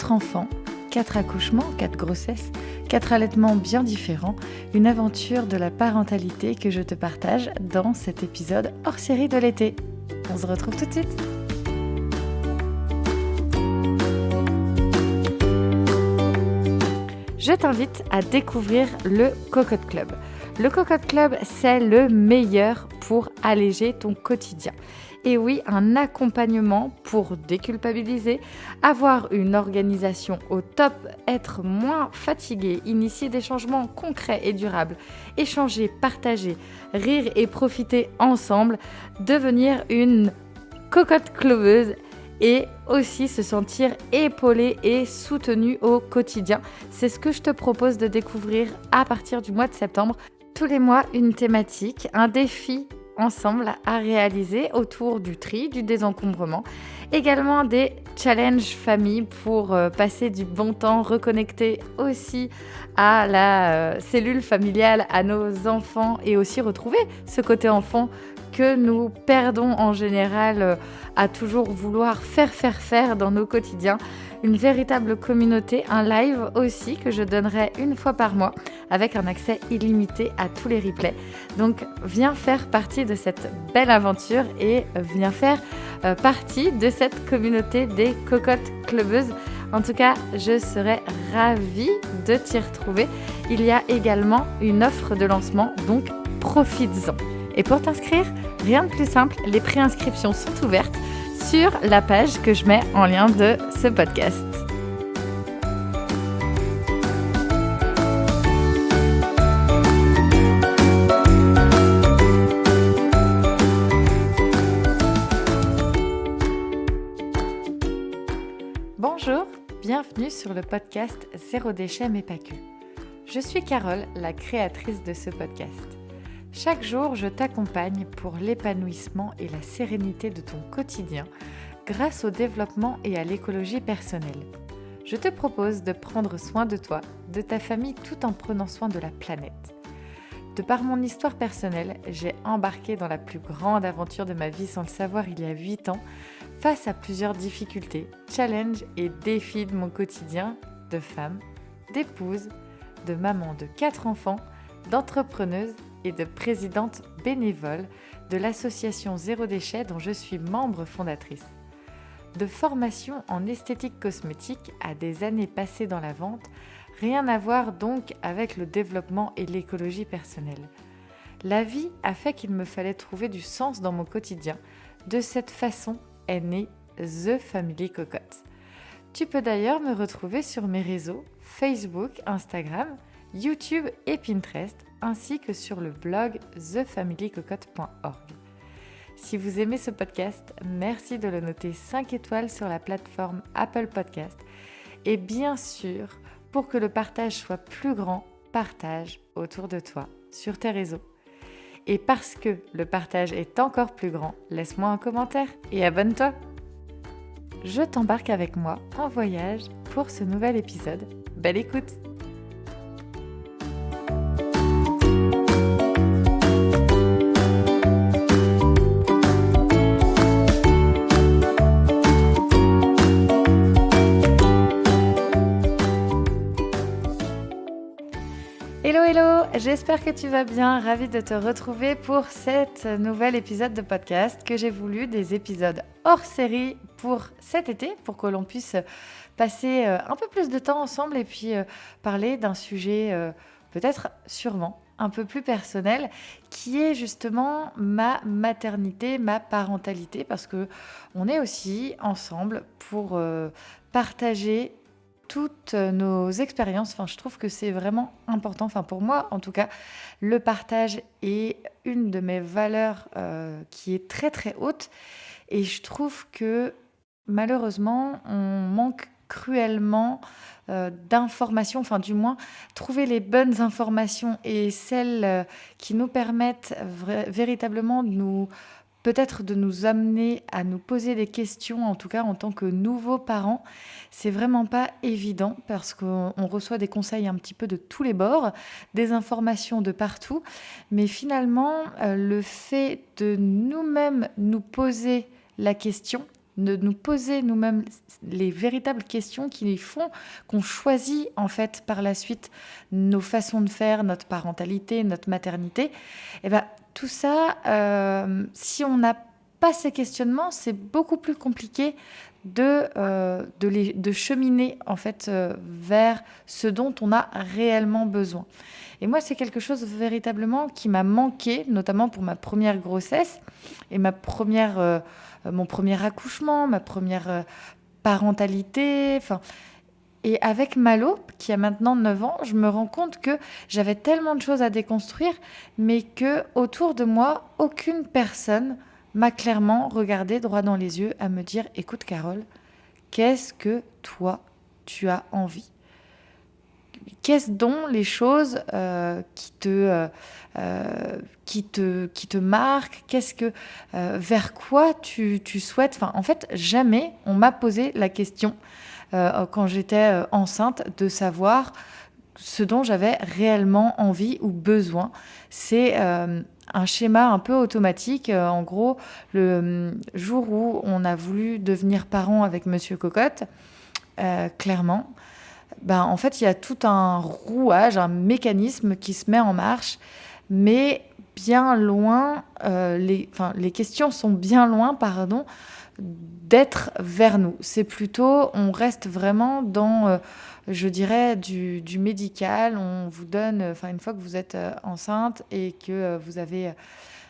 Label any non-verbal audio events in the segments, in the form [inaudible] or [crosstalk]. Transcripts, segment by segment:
Quatre enfants, quatre accouchements, quatre grossesses, quatre allaitements bien différents, une aventure de la parentalité que je te partage dans cet épisode hors série de l'été. On se retrouve tout de suite. Je t'invite à découvrir le Cocotte Club. Le Cocotte Club, c'est le meilleur pour alléger ton quotidien. Et oui, un accompagnement pour déculpabiliser, avoir une organisation au top, être moins fatigué, initier des changements concrets et durables, échanger, partager, rire et profiter ensemble, devenir une cocotte cloveuse et aussi se sentir épaulé et soutenu au quotidien. C'est ce que je te propose de découvrir à partir du mois de septembre. Tous les mois, une thématique, un défi ensemble à réaliser autour du tri, du désencombrement. Également des challenges famille pour euh, passer du bon temps, reconnecter aussi à la euh, cellule familiale, à nos enfants et aussi retrouver ce côté enfant que nous perdons en général euh, à toujours vouloir faire, faire, faire dans nos quotidiens une véritable communauté, un live aussi que je donnerai une fois par mois avec un accès illimité à tous les replays. Donc viens faire partie de cette belle aventure et viens faire euh, partie de cette communauté des cocottes clubeuses. En tout cas, je serai ravie de t'y retrouver. Il y a également une offre de lancement, donc profites-en. Et pour t'inscrire, rien de plus simple, les préinscriptions sont ouvertes sur la page que je mets en lien de ce podcast. Bonjour, bienvenue sur le podcast Zéro déchet mais pas. Je suis Carole, la créatrice de ce podcast. Chaque jour, je t'accompagne pour l'épanouissement et la sérénité de ton quotidien grâce au développement et à l'écologie personnelle. Je te propose de prendre soin de toi, de ta famille tout en prenant soin de la planète. De par mon histoire personnelle, j'ai embarqué dans la plus grande aventure de ma vie sans le savoir il y a 8 ans, face à plusieurs difficultés, challenges et défis de mon quotidien de femme, d'épouse, de maman de 4 enfants, d'entrepreneuse et de présidente bénévole de l'association Zéro Déchet dont je suis membre fondatrice. De formation en esthétique cosmétique à des années passées dans la vente, rien à voir donc avec le développement et l'écologie personnelle. La vie a fait qu'il me fallait trouver du sens dans mon quotidien. De cette façon est née The Family Cocotte. Tu peux d'ailleurs me retrouver sur mes réseaux Facebook, Instagram, YouTube et Pinterest ainsi que sur le blog thefamilycocotte.org. Si vous aimez ce podcast, merci de le noter 5 étoiles sur la plateforme Apple Podcast. Et bien sûr, pour que le partage soit plus grand, partage autour de toi, sur tes réseaux. Et parce que le partage est encore plus grand, laisse-moi un commentaire et abonne-toi. Je t'embarque avec moi en voyage pour ce nouvel épisode. Belle écoute j'espère que tu vas bien. Ravi de te retrouver pour cet nouvel épisode de podcast que j'ai voulu des épisodes hors série pour cet été, pour que l'on puisse passer euh, un peu plus de temps ensemble et puis euh, parler d'un sujet euh, peut-être sûrement un peu plus personnel, qui est justement ma maternité, ma parentalité, parce que on est aussi ensemble pour partager toutes nos expériences. Enfin, je trouve que c'est vraiment important. Enfin, pour moi, en tout cas, le partage est une de mes valeurs euh, qui est très très haute. Et je trouve que malheureusement, on manque cruellement euh, d'informations, enfin du moins trouver les bonnes informations et celles euh, qui nous permettent véritablement de nous peut-être de nous amener à nous poser des questions, en tout cas en tant que nouveaux parents. C'est vraiment pas évident parce qu'on reçoit des conseils un petit peu de tous les bords, des informations de partout, mais finalement, euh, le fait de nous-mêmes nous poser la question, de nous poser nous-mêmes les véritables questions qui font qu'on choisit en fait par la suite nos façons de faire, notre parentalité, notre maternité. Et eh ben tout ça, euh, si on n'a pas ces questionnements, c'est beaucoup plus compliqué de, euh, de, cheminer en fait euh, vers ce dont on a réellement besoin. Et moi, c'est quelque chose véritablement qui m'a manqué, notamment pour ma première grossesse et ma première, mon premier accouchement, ma première parentalité. Enfin, et avec Malo, qui a maintenant 9 ans, je me rends compte que j'avais tellement de choses à déconstruire, mais que autour de moi, aucune personne m'a clairement regardé droit dans les yeux à me dire écoute Carole, qu'est-ce que toi tu as envie? Qu'est-ce dont les choses euh, qui, te, euh, euh, qui, te, qui te marquent? Qu'est-ce que vers quoi tu, tu souhaites? Enfin, En fait, jamais on m'a posé la question quand j'étais enceinte de savoir ce dont j'avais réellement envie ou besoin. C'est un schéma un peu automatique. En gros, le jour où on a voulu devenir parent avec Monsieur Cocotte, clairement, ben, en fait, il y a tout un rouage, un mécanisme qui se met en marche, mais bien loin, les, les questions sont bien loin, pardon, d'être vers nous. C'est plutôt, on reste vraiment dans je dirais, du, médical. On vous donne, enfin, une fois que vous êtes euh, enceinte et que euh, vous avez euh,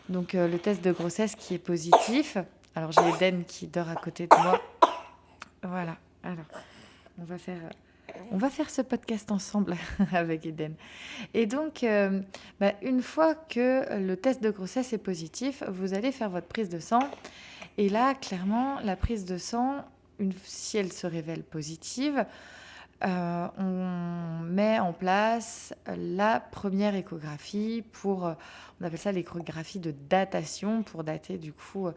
donc le test de grossesse qui est positif. Alors, j'ai Eden qui dort à côté de moi. Voilà. Alors, on va faire. On va faire ce podcast ensemble [laughs] avec Eden. Et donc, bah, une fois que le test de grossesse est positif, vous allez faire votre prise de sang. Et là, clairement, la prise de sang, une, si elle se révèle positive, euh, on met en place la première échographie pour, euh, on appelle ça l'échographie de datation, pour dater du coup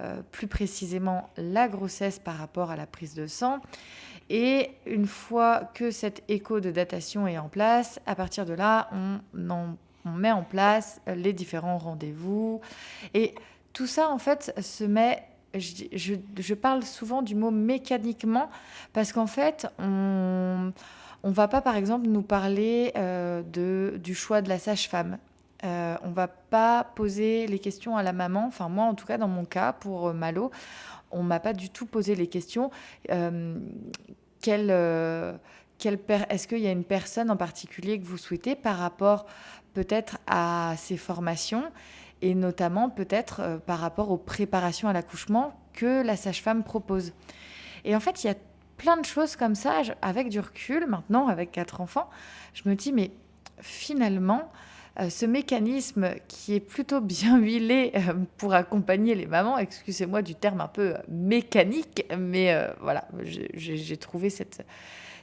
euh, plus précisément la grossesse par rapport à la prise de sang. Et une fois que cette écho de datation est en place, à partir de là, on, on met en place les différents rendez-vous. Et tout ça, en fait, se met je, parle souvent du mot mécaniquement parce qu'en fait, on ne va pas, par exemple, nous parler euh, du choix de la sage-femme. Euh, on va pas poser les questions à la maman. Enfin, moi, en tout cas, dans mon cas, pour euh, Malo, on m'a pas du tout posé les questions. Euh, quelle Est-ce qu'il y a une personne en particulier que vous souhaitez par rapport peut-être à ses formations et notamment peut-être euh, par rapport aux préparations à l'accouchement que la sage-femme propose? Et en fait, il y a plein de choses comme ça, avec du recul, maintenant, avec quatre enfants, je me dis, mais finalement, euh, ce mécanisme qui est plutôt bien [laughs] huilé euh, pour accompagner les mamans, excusez-moi du terme un peu mécanique, mais voilà, j'ai trouvé cette,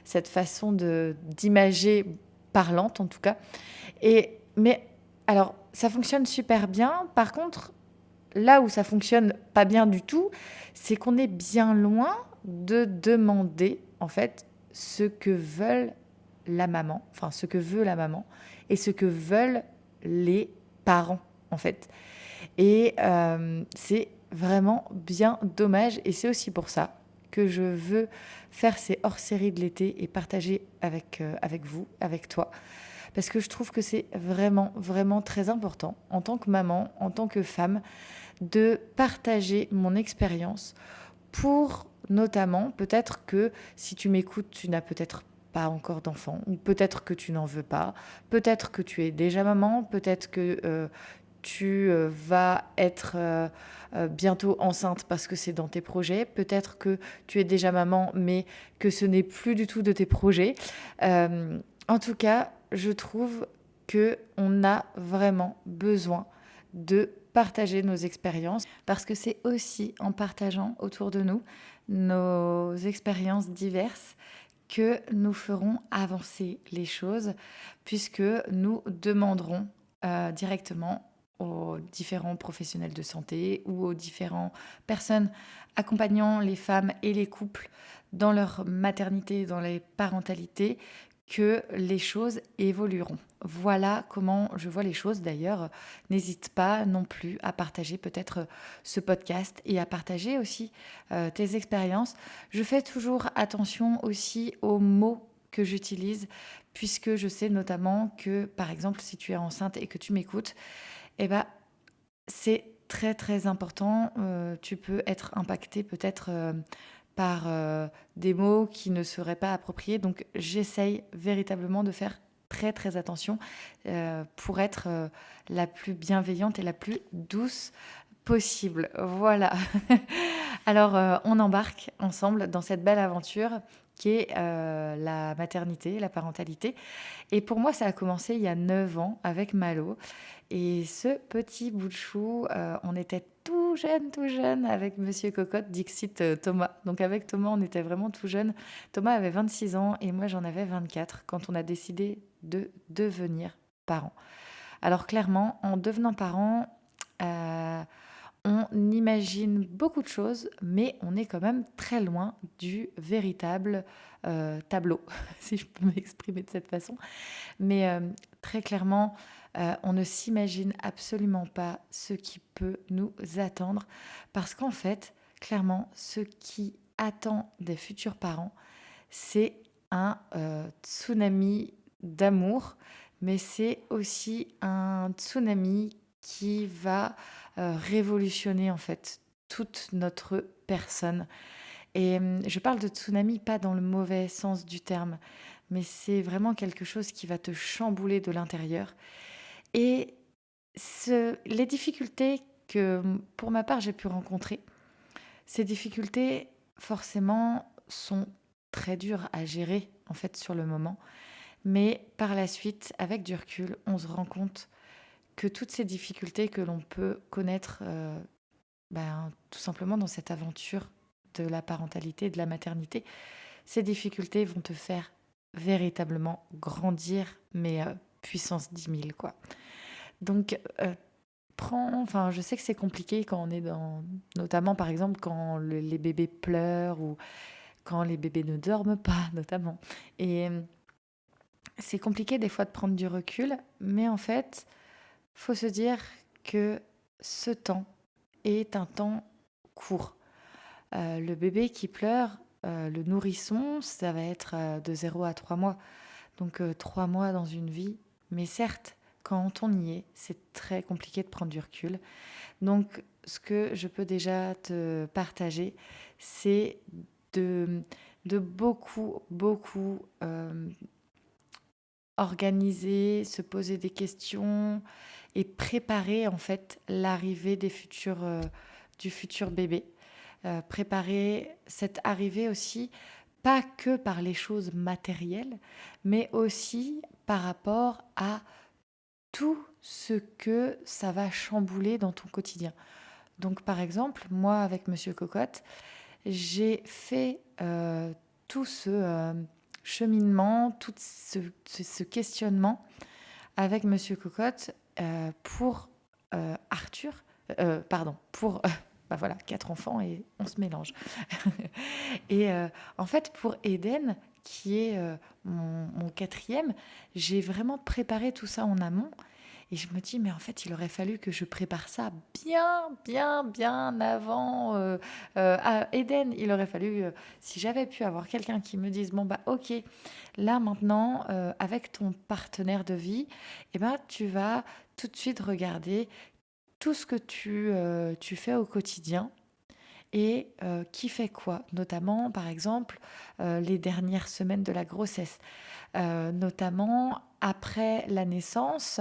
cette façon d'imager parlante en tout cas. Et, mais alors, ça fonctionne super bien. Par contre, là où ça fonctionne pas bien du tout, c'est qu'on est bien loin de demander en fait ce que veulent la maman, enfin ce que veut la maman et ce que veulent les parents en fait. Et euh, c'est vraiment bien dommage et c'est aussi pour ça que je veux faire ces hors-séries de l'été et partager avec, euh, avec vous, avec toi, parce que je trouve que c'est vraiment, vraiment très important en tant que maman, en tant que femme, de partager mon expérience pour notamment, peut-être que si tu m'écoutes, tu n'as peut-être pas encore d'enfant, ou peut-être que tu n'en veux pas, peut-être que tu es déjà maman, peut-être que euh, tu euh, vas être euh, bientôt enceinte parce que c'est dans tes projets, peut-être que tu es déjà maman mais que ce n'est plus du tout de tes projets. en tout cas, je trouve que on a vraiment besoin de partager nos expériences parce que c'est aussi en partageant autour de nous nos expériences diverses que nous ferons avancer les choses puisque nous demanderons euh, directement aux différents professionnels de santé ou aux différentes personnes accompagnant les femmes et les couples dans leur maternité, dans les parentalités, que les choses évolueront. Voilà comment je vois les choses. D'ailleurs, n'hésite pas non plus à partager peut-être ce podcast et à partager aussi euh, tes expériences. Je fais toujours attention aussi aux mots que j'utilise, puisque je sais notamment que, par exemple, si tu es enceinte et que tu m'écoutes, eh ben, c'est très très important. Euh, tu peux être impacté peut-être euh, par euh, des mots qui ne seraient pas appropriés. Donc j'essaye véritablement de faire très très attention pour être la plus bienveillante et la plus douce possible. Voilà. [laughs] Alors on embarque ensemble dans cette belle aventure qui est la maternité, la parentalité. Et pour moi, ça a commencé il y a 9 ans avec Malo. Et ce petit bout de chou, euh, on était tout jeune, tout jeune avec Monsieur Cocotte, Dixit euh, Thomas. Donc avec Thomas, on était vraiment tout jeune. Thomas avait 26 ans et moi j'en avais 24 quand on a décidé de devenir parents. Alors clairement, en devenant parents, euh, on imagine beaucoup de choses, mais on est quand même très loin du véritable tableau, [laughs] si je peux m'exprimer de cette façon. Mais très clairement, euh, on ne s'imagine absolument pas ce qui peut nous attendre parce qu'en fait, clairement, ce qui attend des futurs parents, c'est un euh, tsunami d'amour, mais c'est aussi un tsunami qui va euh, révolutionner en fait toute notre personne. Et hum, je parle de tsunami pas dans le mauvais sens du terme, mais c'est vraiment quelque chose qui va te chambouler de l'intérieur et les difficultés que, pour ma part, j'ai pu rencontrer, ces difficultés, forcément, sont très dures à gérer, en fait, sur le moment. Mais par la suite, avec du recul, on se rend compte que toutes ces difficultés que l'on peut connaître, euh, ben, tout simplement dans cette aventure de la parentalité, de la maternité, ces difficultés vont te faire véritablement grandir, mais euh, puissance 10 000, quoi. Donc, euh, enfin, je sais que c'est compliqué quand on est dans, notamment par exemple quand les bébés pleurent ou quand les bébés ne dorment pas, [laughs] notamment. Et euh, c'est compliqué des fois de prendre du recul, mais en fait, faut se dire que ce temps est un temps court. Euh, le bébé qui pleure, le nourrisson, ça va être de 0 à 3 mois. Donc 3 mois dans une vie. Mais certes, quand on y est, c'est très compliqué de prendre du recul. Donc, ce que je peux déjà te partager, c'est de, beaucoup, beaucoup euh, organiser, se poser des questions et préparer en fait l'arrivée des euh, du futur bébé. Euh, préparer cette arrivée aussi, pas que par les choses matérielles, mais aussi par rapport à tout ce que ça va chambouler dans ton quotidien. Donc par exemple, moi avec Monsieur Cocotte, j'ai fait euh, tout ce euh, cheminement, tout ce, questionnement avec Monsieur Cocotte euh, pour Arthur, pardon, pour bah voilà, quatre enfants et on se mélange. [laughs] et en fait, pour Eden, qui est euh, mon, quatrième, j'ai vraiment préparé tout ça en amont. Et je me dis, mais en fait, il aurait fallu que je prépare ça bien, bien, bien avant euh, euh, à Eden. Il aurait fallu, si j'avais pu avoir quelqu'un qui me dise, bon, bah, ok, là maintenant, avec ton partenaire de vie, eh ben, tu vas tout de suite regarder tout ce que tu, tu fais au quotidien et euh, qui fait quoi, notamment par exemple euh, les dernières semaines de la grossesse, euh, notamment après la naissance.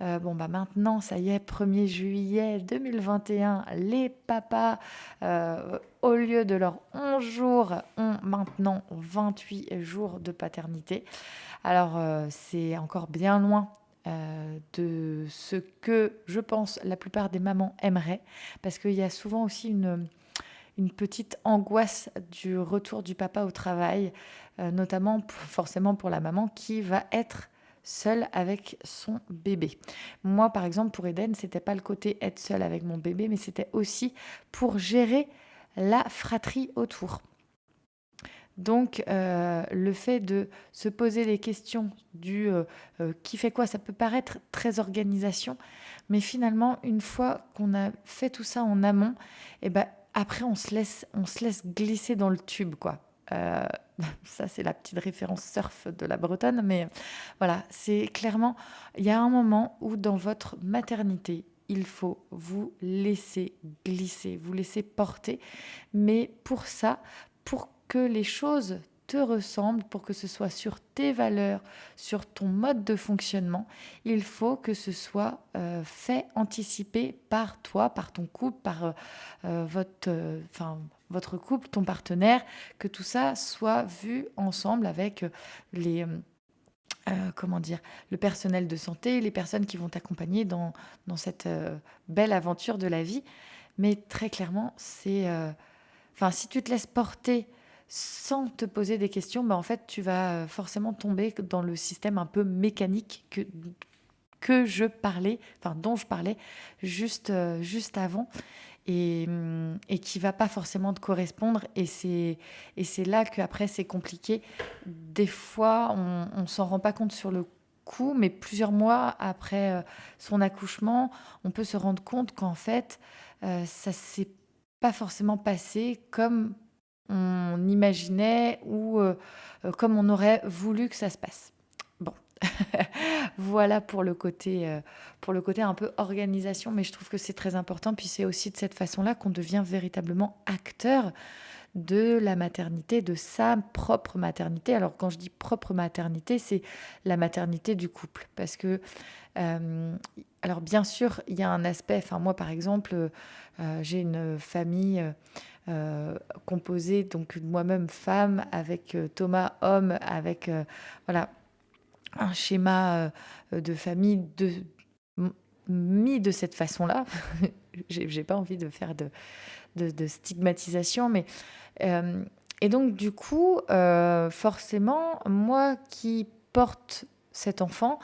bon bah maintenant ça y est, 1er juillet 2021, les papas au lieu de leurs 11 jours ont maintenant 28 jours de paternité. Alors c'est encore bien loin de ce que je pense la plupart des mamans aimeraient, parce qu'il y a souvent aussi une, une petite angoisse du retour du papa au travail, euh, notamment forcément pour la maman qui va être seule avec son bébé. Moi, par exemple, pour Eden, c'était pas le côté être seule avec mon bébé, mais c'était aussi pour gérer la fratrie autour. Donc, le fait de se poser les questions du qui fait quoi, ça peut paraître très organisation, mais finalement, une fois qu'on a fait tout ça en amont, eh ben, après, on se, laisse, on se laisse glisser dans le tube, quoi. Euh, [laughs] ça, c'est la petite référence surf de la Bretonne, mais voilà, c'est clairement, il y a un moment où dans votre maternité, il faut vous laisser glisser, vous laisser porter. Mais pour ça, pour que les choses te ressemblent, pour que ce soit sur tes valeurs, sur ton mode de fonctionnement, il faut que ce soit euh, fait, anticipé par toi, par ton couple, par euh, euh, votre, enfin, votre couple, ton partenaire, que tout ça soit vu ensemble avec les... comment dire, le personnel de santé, les personnes qui vont t'accompagner dans, dans cette belle aventure de la vie. Mais très clairement, c'est... Enfin, si tu te laisses porter sans te poser des questions, bah en fait, tu vas euh, forcément tomber dans le système un peu mécanique que, que je parlais, enfin dont je parlais juste, euh, juste avant, et, hum, et qui va pas forcément te correspondre. Et c'est, là qu'après, c'est compliqué. Des fois, on ne s'en rend pas compte sur le coup, mais plusieurs mois après euh, son accouchement, on peut se rendre compte qu'en fait, ça s'est pas forcément passé comme on imaginait ou euh, euh, comme on aurait voulu que ça se passe. Bon, [laughs] voilà pour le côté euh, pour le côté un peu organisation, mais je trouve que c'est très important. Puis c'est aussi de cette façon-là qu'on devient véritablement acteur de la maternité, de sa propre maternité. Alors quand je dis propre maternité, c'est la maternité du couple, parce que alors bien sûr, il y a un aspect. Enfin moi, par exemple, j'ai une famille euh, composé donc moi-même femme avec euh, Thomas homme avec euh, voilà un schéma de famille de mis de cette façon-là. [laughs] j'ai pas envie de faire de, de, stigmatisation, mais et donc du coup, forcément, moi qui porte cet enfant,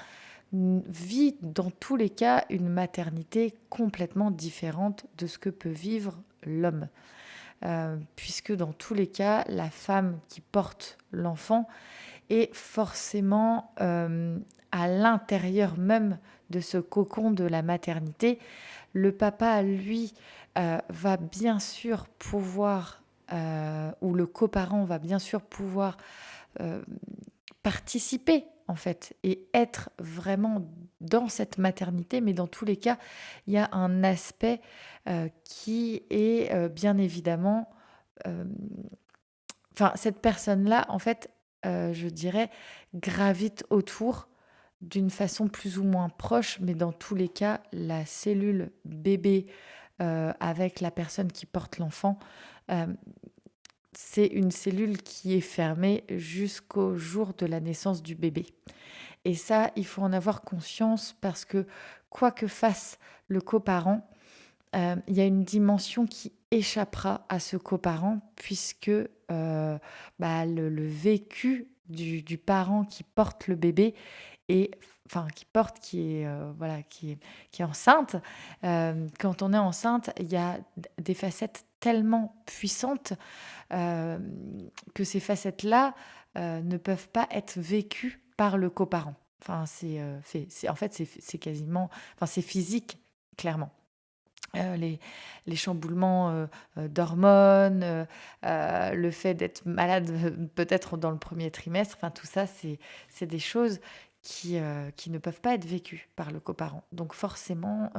vit dans tous les cas une maternité complètement différente de ce que peut vivre l'homme. Euh, puisque dans tous les cas, la femme qui porte l'enfant est forcément euh, à l'intérieur même de ce cocon de la maternité. Le papa, lui, euh, va bien sûr pouvoir, ou le coparent va bien sûr pouvoir participer en fait et être vraiment dans cette maternité, mais dans tous les cas, il y a un aspect euh, qui est euh, bien évidemment, euh, enfin cette personne-là, en fait, je dirais, gravite autour d'une façon plus ou moins proche, mais dans tous les cas, la cellule bébé avec la personne qui porte l'enfant c'est une cellule qui est fermée jusqu'au jour de la naissance du bébé. Et ça, il faut en avoir conscience parce que quoi que fasse le coparent, euh, il y a une dimension qui échappera à ce coparent puisque euh, bah, le, vécu du, parent qui porte le bébé et enfin qui porte, qui est euh, voilà, qui est, qui est enceinte. quand on est enceinte, il y a des facettes tellement puissantes que ces facettes-là ne peuvent pas être vécues par le coparent. Enfin, c'est, en fait, c'est, quasiment, enfin, c'est physique, clairement. les, les, chamboulements d'hormones, le fait d'être malade [laughs] peut-être dans le premier trimestre, enfin tout ça, c'est des choses qui, qui ne peuvent pas être vécues par le coparent. Donc forcément,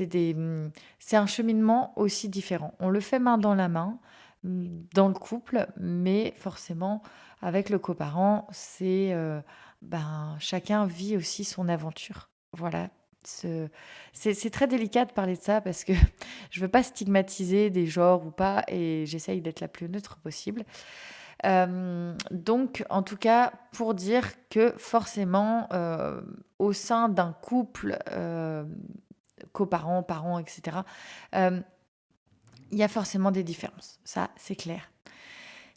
Mmh, c'est un cheminement aussi différent. On le fait main dans la main, mmh, dans le couple, mais forcément, avec le coparent, c'est euh, ben, chacun vit aussi son aventure. Voilà. C'est très délicat de parler de ça parce que [laughs] je veux pas stigmatiser des genres ou pas et j'essaye d'être la plus neutre possible. Euh, donc, en tout cas, pour dire que forcément, euh, au sein d'un couple, euh, coparents, parents, etc., il y a forcément des différences. Ça, c'est clair.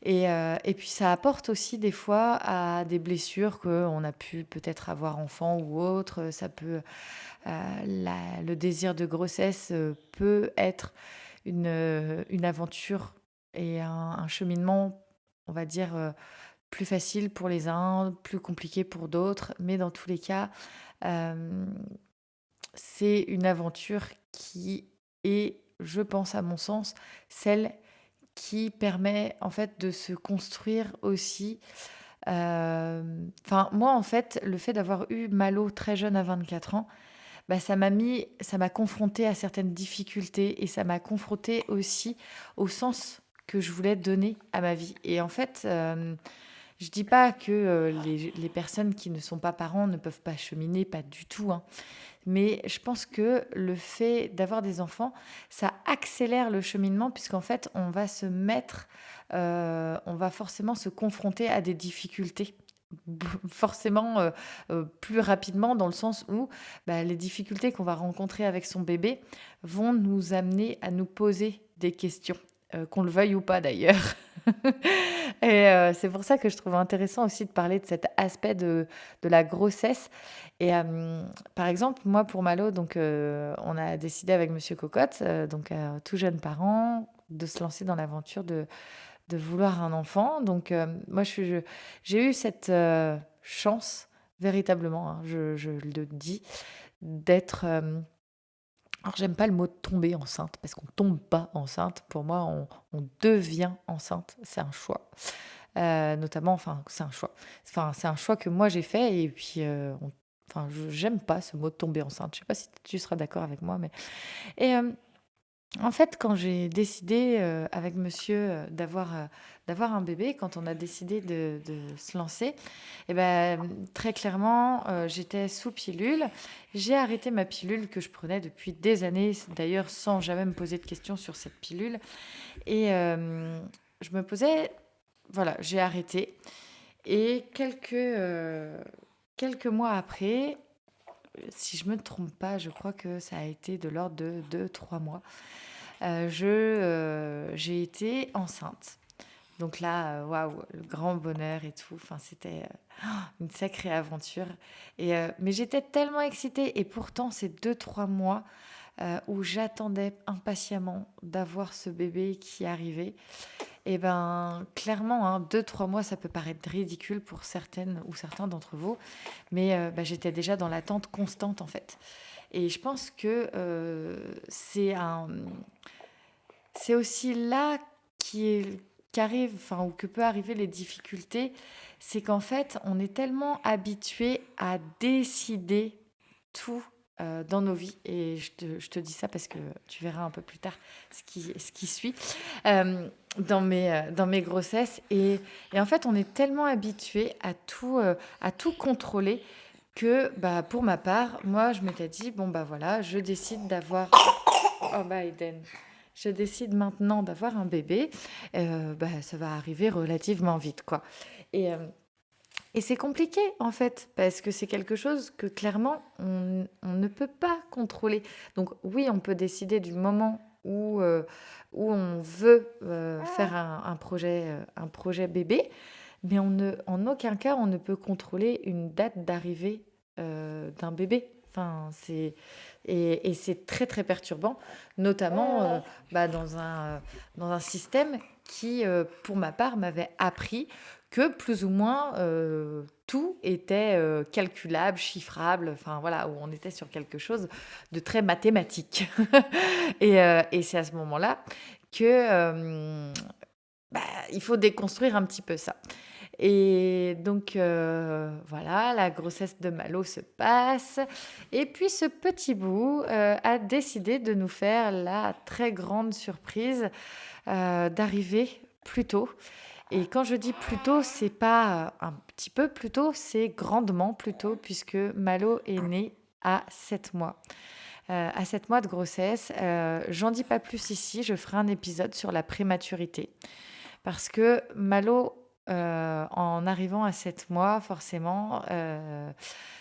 Et, et, puis ça apporte aussi des fois à des blessures qu'on a pu peut-être avoir enfant ou autre. Ça peut, le désir de grossesse peut être une, une aventure et un, cheminement, on va dire, plus facile pour les uns, plus compliqué pour d'autres. Mais dans tous les cas, c'est une aventure qui est, je pense à mon sens, celle qui permet en fait de se construire aussi. Enfin, moi en fait, le fait d'avoir eu Malo très jeune à 24 ans, bah, ça m'a mis, ça m'a confronté à certaines difficultés et ça m'a confronté aussi au sens que je voulais donner à ma vie. Et en fait, euh, je dis pas que euh, les, personnes qui ne sont pas parents ne peuvent pas cheminer, pas du tout. Hein. Mais je pense que le fait d'avoir des enfants, ça accélère le cheminement puisqu'en fait, on va se mettre, euh, on va forcément se confronter à des difficultés [laughs] forcément plus rapidement dans le sens où bah, les difficultés qu'on va rencontrer avec son bébé vont nous amener à nous poser des questions, euh, qu'on le veuille ou pas d'ailleurs. [laughs] et c'est pour ça que je trouve intéressant aussi de parler de cet aspect de, de la grossesse. Et par exemple, moi pour Malo, donc, on a décidé avec Monsieur Cocotte, donc tout jeune parent, de se lancer dans l'aventure de de vouloir un enfant. Donc, euh, moi, je, j'ai eu cette euh, chance, véritablement, hein, je, le dis, d'être. Euh, alors, j'aime pas le mot tomber enceinte, parce qu'on tombe pas enceinte. Pour moi, on, devient enceinte. C'est un choix. notamment, enfin, c'est un choix. Enfin, c'est un choix que moi j'ai fait, et puis, enfin, j'aime pas ce mot tomber enceinte. Je sais pas si tu seras d'accord avec moi, mais. Et en fait, quand j'ai décidé, euh, avec monsieur, euh, d'avoir, euh, d'avoir un bébé, quand on a décidé de se lancer et ben, très clairement, j'étais sous pilule. J'ai arrêté ma pilule que je prenais depuis des années, d'ailleurs sans jamais me poser de questions sur cette pilule et je me posais voilà, j'ai arrêté et quelques, quelques mois après, si je me trompe pas, je crois que ça a été de l'ordre de 2-3 mois. Euh, je, euh, j'ai été enceinte. Donc là, euh, waouh, le grand bonheur et tout. Enfin, c'était une sacrée aventure. Et, mais j'étais tellement excitée. Et pourtant, ces 2-3 mois où j'attendais impatiemment d'avoir ce bébé qui arrivait, eh ben clairement, hein, deux, trois mois, ça peut paraître ridicule pour certaines ou certains d'entre vous, mais euh, bah, j'étais déjà dans l'attente constante en fait. Et je pense que euh, c'est un, c'est aussi là qui qu'arrive, enfin ou que peut arriver les difficultés, c'est qu'en fait, on est tellement habitué à décider tout euh, dans nos vies. Et je te, je te, dis ça parce que tu verras un peu plus tard ce qui, ce qui suit euh, dans, mes, euh, dans mes grossesses. Et, et, en fait, on est tellement habitué à tout, à tout contrôler que bah, pour ma part, moi, je m'étais dit, bon, bah voilà, je décide d'avoir... [coughs] Oh. Je décide maintenant d'avoir un bébé. bah, ça va arriver relativement vite, quoi. Et c'est compliqué en fait, parce que c'est quelque chose que clairement on, ne peut pas contrôler. Donc oui, on peut décider du moment où, euh, où on veut euh, faire un, projet, euh, un projet bébé, mais on ne, en aucun cas on ne peut contrôler une date d'arrivée d'un bébé. Enfin, c'est et, et c'est très très perturbant, notamment bah, dans, un, dans un système qui, pour ma part, m'avait appris que plus ou moins euh, tout était euh, calculable, chiffrable, enfin voilà, où on était sur quelque chose de très mathématique. [laughs] et, euh, et c'est à ce moment-là que bah, il faut déconstruire un petit peu ça. Et donc voilà, la grossesse de Malo se passe. Et puis ce petit bout a décidé de nous faire la très grande surprise d'arriver plus tôt. Et quand je dis plutôt, c'est pas un petit peu plutôt, c'est grandement plutôt, puisque Malo est né à 7 mois. Euh, à 7 mois de grossesse. Euh, J'en dis pas plus ici, je ferai un épisode sur la prématurité. Parce que Malo, euh, en arrivant à 7 mois, forcément, euh,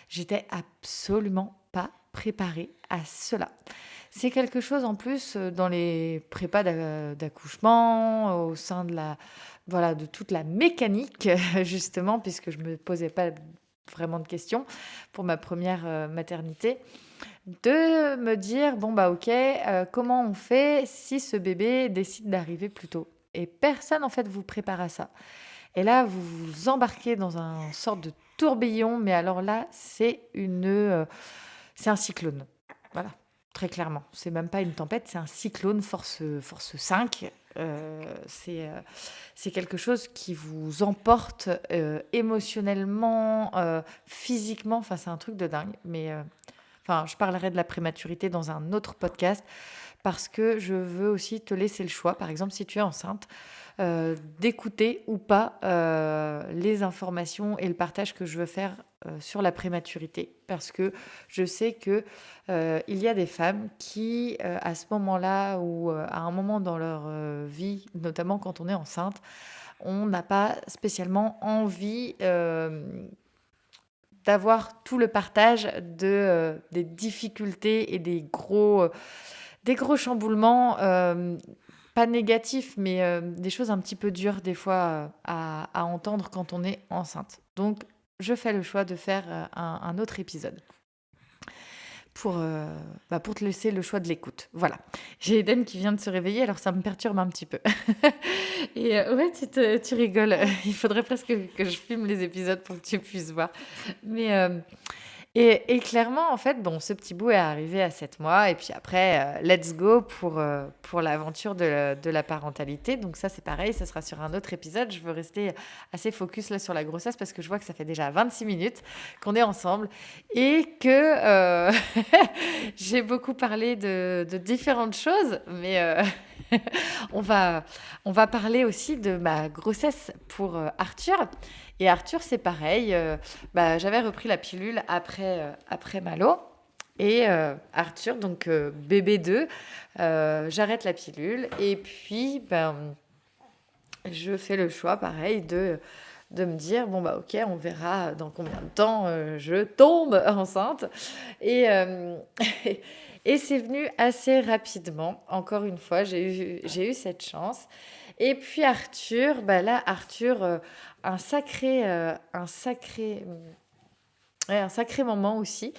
j'étais absolument pas préparée à cela. C'est quelque chose en plus dans les prépas d'accouchement, au sein de la, voilà, de toute la mécanique, [laughs] justement, puisque je me posais pas vraiment de questions pour ma première euh, maternité, de me dire, bon, bah ok, euh, comment on fait si ce bébé décide d'arriver plus tôt? Et personne, en fait, vous prépare à ça. Et là, vous vous embarquez dans un sorte de tourbillon, mais alors là, c'est une, euh, c'est un cyclone. Voilà, très clairement. C'est même pas une tempête, c'est un cyclone force, force 5. Euh, c'est, euh, c'est quelque chose qui vous emporte émotionnellement, physiquement. Enfin, c'est un truc de dingue. Mais enfin, je parlerai de la prématurité dans un autre podcast parce que je veux aussi te laisser le choix. Par exemple, si tu es enceinte, euh, d'écouter ou pas euh, les informations et le partage que je veux faire euh, sur la prématurité. Parce que je sais que il y a des femmes qui, à ce moment-là ou à un moment dans leur vie, notamment quand on est enceinte, on n'a pas spécialement envie d'avoir tout le partage de, des difficultés et des gros des gros chamboulements, euh, pas négatifs, mais euh, des choses un petit peu dures des fois euh, à, entendre quand on est enceinte. Donc, je fais le choix de faire un, autre épisode. Pour, bah, pour te laisser le choix de l'écoute. Voilà. J'ai Eden qui vient de se réveiller, alors ça me perturbe un petit peu. [laughs] Et ouais, tu, tu, rigoles. [laughs] Il faudrait presque que je filme les épisodes pour que tu puisses voir. Mais et, clairement, en fait, bon, ce petit bout est arrivé à 7 mois. Et puis après, euh, let's go pour, euh, pour l'aventure de, la parentalité. Donc ça, c'est pareil, ça sera sur un autre épisode. Je veux rester assez focus là sur la grossesse parce que je vois que ça fait déjà 26 minutes qu'on est ensemble et que euh, [laughs] j'ai beaucoup parlé de, différentes choses. Mais [laughs] on, va, on va parler aussi de ma grossesse pour Arthur. Et Arthur, c'est pareil. Euh, bah, j'avais repris la pilule après, euh, après Malo. Et euh, Arthur, donc bébé 2, j'arrête la pilule. Et puis, ben, je fais le choix, pareil, de, de me dire, bon, bah ok, on verra dans combien de temps je tombe enceinte. Et, [laughs] et c'est venu assez rapidement. Encore une fois, j'ai eu, j'ai eu cette chance. Et puis Arthur, bah là, Arthur, un sacré, euh, un sacré, un sacré moment aussi,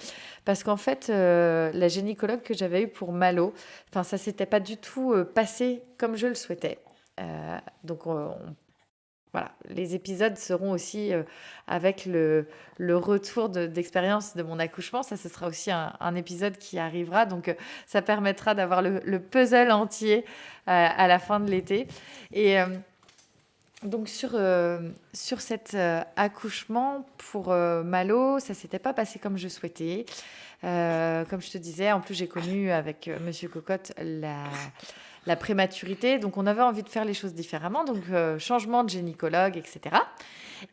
parce qu'en fait, euh, la gynécologue que j'avais eue pour Malo, enfin, ça s'était pas du tout euh, passé comme je le souhaitais. donc, voilà, les épisodes seront aussi avec le, retour d'expérience de, mon accouchement. Ça, ce sera aussi un, épisode qui arrivera. Donc, ça permettra d'avoir le, le, puzzle entier à la fin de l'été. Et donc sur, euh, sur cet euh, accouchement pour euh, Malo, ça s'était pas passé comme je souhaitais. comme je te disais, en plus j'ai connu avec Monsieur Cocotte la, la, prématurité, donc on avait envie de faire les choses différemment, donc changement de gynécologue, etc.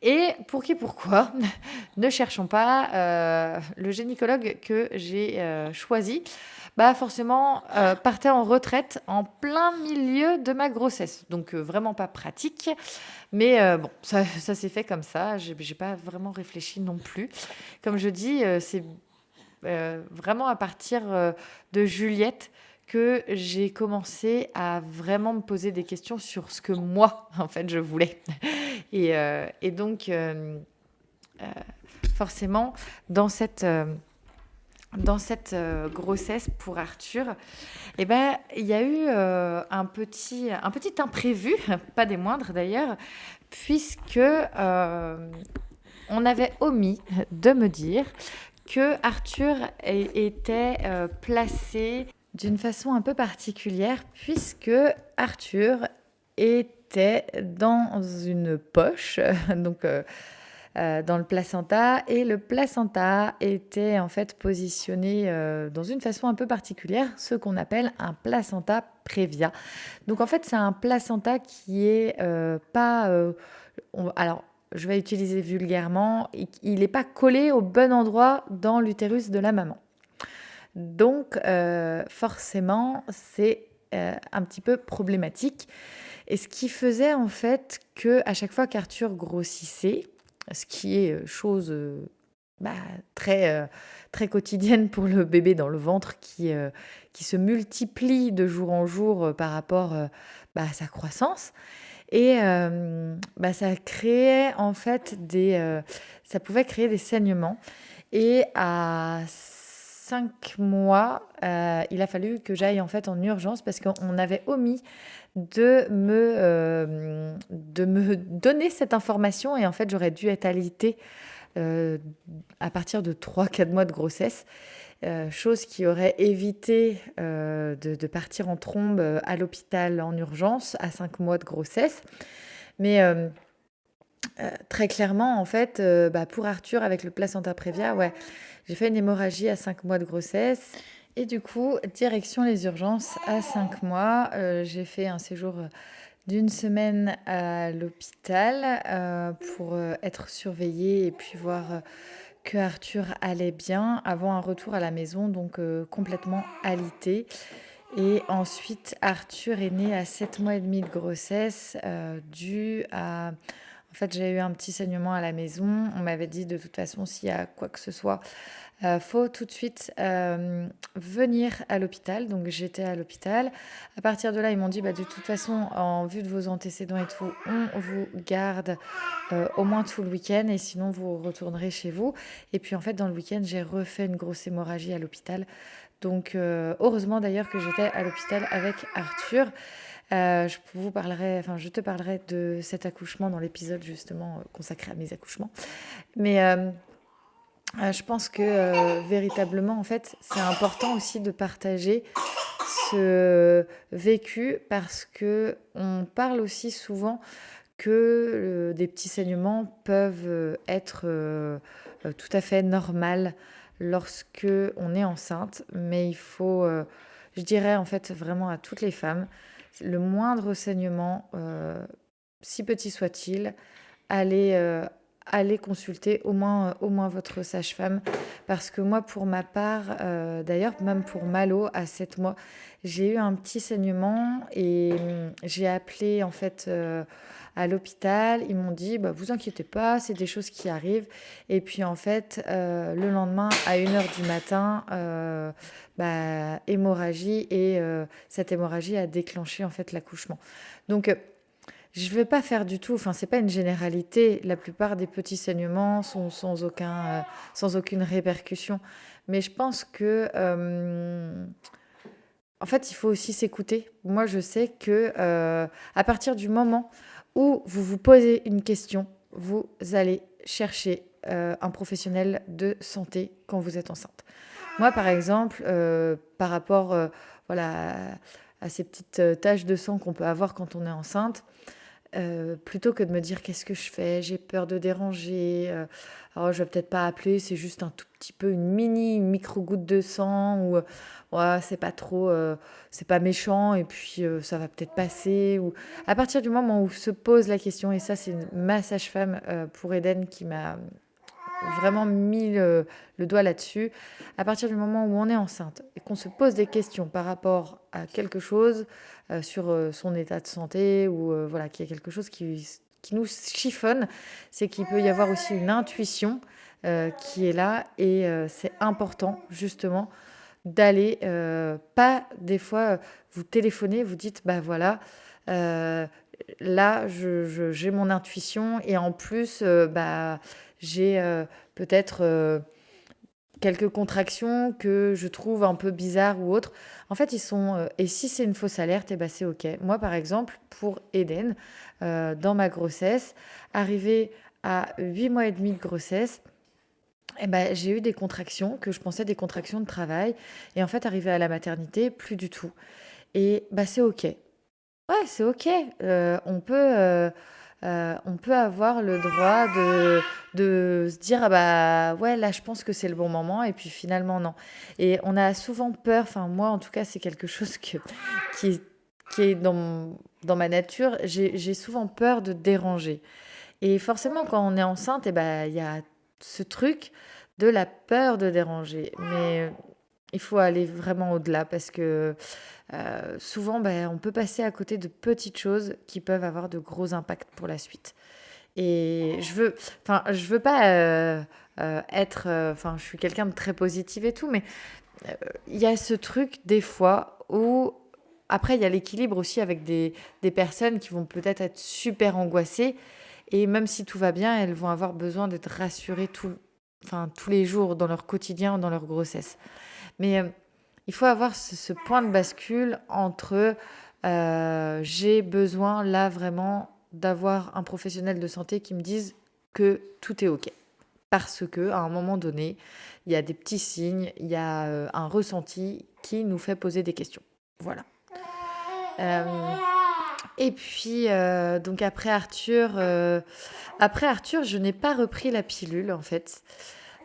Et pour qui, pourquoi [laughs] Ne cherchons pas le gynécologue que j'ai choisi bah forcément euh, partait en retraite en plein milieu de ma grossesse. Donc euh, vraiment pas pratique. Mais euh, bon, ça, s'est fait comme ça. J'ai n'ai pas vraiment réfléchi non plus. Comme je dis, c'est vraiment à partir de Juliette que j'ai commencé à vraiment me poser des questions sur ce que moi, en fait, je voulais. [laughs] Et, et donc, forcément, dans cette dans cette euh, grossesse pour Arthur, eh ben, il y a eu euh, un, petit, un petit imprévu, [laughs] pas des moindres d'ailleurs, puisque euh, on avait omis de me dire que Arthur était placé d'une façon un peu particulière, puisque Arthur était dans une poche, [laughs] donc euh, dans le placenta et le placenta était en fait positionné euh, dans une façon un peu particulière, ce qu'on appelle un placenta prévia. Donc en fait c'est un placenta qui est euh, pas... alors je vais utiliser vulgairement, il n'est pas collé au bon endroit dans l'utérus de la maman. Donc forcément c'est un petit peu problématique. Et ce qui faisait en fait que à chaque fois qu'Arthur grossissait, ce qui est euh, chose euh, bah, très, euh, très quotidienne pour le bébé dans le ventre qui, qui se multiplie de jour en jour par rapport bah, à sa croissance. Et bah, ça créait en fait des. ça pouvait créer des saignements. Et à cinq mois, il a fallu que j'aille en fait en urgence parce qu'on avait omis de me, de me donner cette information et en fait j'aurais dû être alitée à partir de 3-4 mois de grossesse. chose qui aurait évité de, partir en trombe à l'hôpital en urgence à 5 mois de grossesse. Mais euh, très clairement, en fait, euh, bah, pour Arthur, avec le placenta prévia, ouais, j'ai fait une hémorragie à 5 mois de grossesse. Et du coup, direction les urgences à 5 mois. Euh, j'ai fait un séjour d'une semaine à l'hôpital pour être surveillée et puis voir que Arthur allait bien avant un retour à la maison, donc complètement alité. Et ensuite, Arthur est né à 7 mois et demi de grossesse, dû à en fait, j'ai eu un petit saignement à la maison. On m'avait dit de toute façon, s'il y a quoi que ce soit, euh, faut tout de suite euh, venir à l'hôpital. Donc j'étais à l'hôpital. À partir de là, ils m'ont dit, bah, de toute façon, en vue de vos antécédents et tout, on vous garde euh, au moins tout le week-end et sinon vous retournerez chez vous. Et puis en fait, dans le week-end, j'ai refait une grosse hémorragie à l'hôpital. Donc heureusement d'ailleurs que j'étais à l'hôpital avec Arthur. Euh, je vous parlerai, enfin, je te parlerai de cet accouchement dans l'épisode justement euh, consacré à mes accouchements. Mais euh, je pense que véritablement, en fait, c'est important aussi de partager ce vécu parce que on parle aussi souvent que des petits saignements peuvent être tout à fait normales lorsque on est enceinte, mais il faut, je dirais en fait vraiment à toutes les femmes, le moindre saignement, euh, si petit soit-il, allez, euh, consulter au moins, euh, au moins votre sage-femme. Parce que moi, pour ma part, d'ailleurs, même pour Malo, à 7 mois, j'ai eu un petit saignement et hum, j'ai appelé en fait à l'hôpital. Ils m'ont dit, bah, vous inquiétez pas, c'est des choses qui arrivent. Et puis en fait, euh, le lendemain, à 1h du matin, euh, bah, hémorragie et euh, cette hémorragie a déclenché en fait l'accouchement. Donc je ne vais pas faire du tout, enfin c'est pas une généralité, la plupart des petits saignements sont sans, aucun, sans aucune répercussion. Mais je pense que... en fait, il faut aussi s'écouter. Moi, je sais que à partir du moment où vous vous posez une question, vous allez chercher euh, un professionnel de santé quand vous êtes enceinte. Moi, par exemple, euh, par rapport euh, voilà, à ces petites taches de sang qu'on peut avoir quand on est enceinte, plutôt que de me dire qu'est-ce que je fais, j'ai peur de déranger, alors je vais peut-être pas appeler, c'est juste un tout petit peu une mini micro goutte de sang ou ouais, c'est pas trop, euh, c'est pas méchant et puis euh, ça va peut-être passer. Ou à partir du moment où se pose la question, et ça c'est ma sage-femme euh, pour Eden qui m'a vraiment mis le, doigt là-dessus. À partir du moment où on est enceinte et qu'on se pose des questions par rapport à quelque chose sur son état de santé ou voilà qu'il y a quelque chose qui, qui nous chiffonne, c'est qu'il peut y avoir aussi une intuition qui est là et c'est important justement d'aller, euh, pas des fois, euh, vous téléphonez, vous dites, bah voilà, euh, là, je, j'ai mon intuition et en plus, bah, j'ai peut-être quelques contractions que je trouve un peu bizarres ou autres. En fait, ils sont. et si c'est une fausse alerte, eh ben c'est OK. Moi, par exemple, pour Eden, dans ma grossesse, arrivé à 8 mois et demi de grossesse, eh ben, j'ai eu des contractions que je pensais des contractions de travail. Et en fait, arrivé à la maternité, plus du tout. Et bah, c'est OK. Ouais, c'est OK. Euh, on, peut, euh, on peut avoir le droit de, de se dire ah bah ouais, là, je pense que c'est le bon moment. Et puis finalement, non. Et on a souvent peur, enfin, moi, en tout cas, c'est quelque chose que, qui, qui est dans, dans ma nature. J'ai souvent peur de déranger. Et forcément, quand on est enceinte, eh ben, il y a ce truc de la peur de déranger. Mais il faut aller vraiment au-delà parce que euh, souvent, ben, on peut passer à côté de petites choses qui peuvent avoir de gros impacts pour la suite. Et je veux, enfin, je veux pas euh, être, enfin, je suis quelqu'un de très positif et tout, mais il y a ce truc des fois où après, il y a l'équilibre aussi avec des, des personnes qui vont peut-être être super angoissées et même si tout va bien, elles vont avoir besoin d'être rassurées tout, enfin, tous les jours dans leur quotidien, dans leur grossesse. Mais euh, il faut avoir ce, point de bascule entre j'ai besoin là vraiment d'avoir un professionnel de santé qui me dise que tout est OK. Parce que à un moment donné, il y a des petits signes, il y a un ressenti qui nous fait poser des questions. Voilà. et puis, donc après Arthur, après Arthur, je n'ai pas repris la pilule en fait.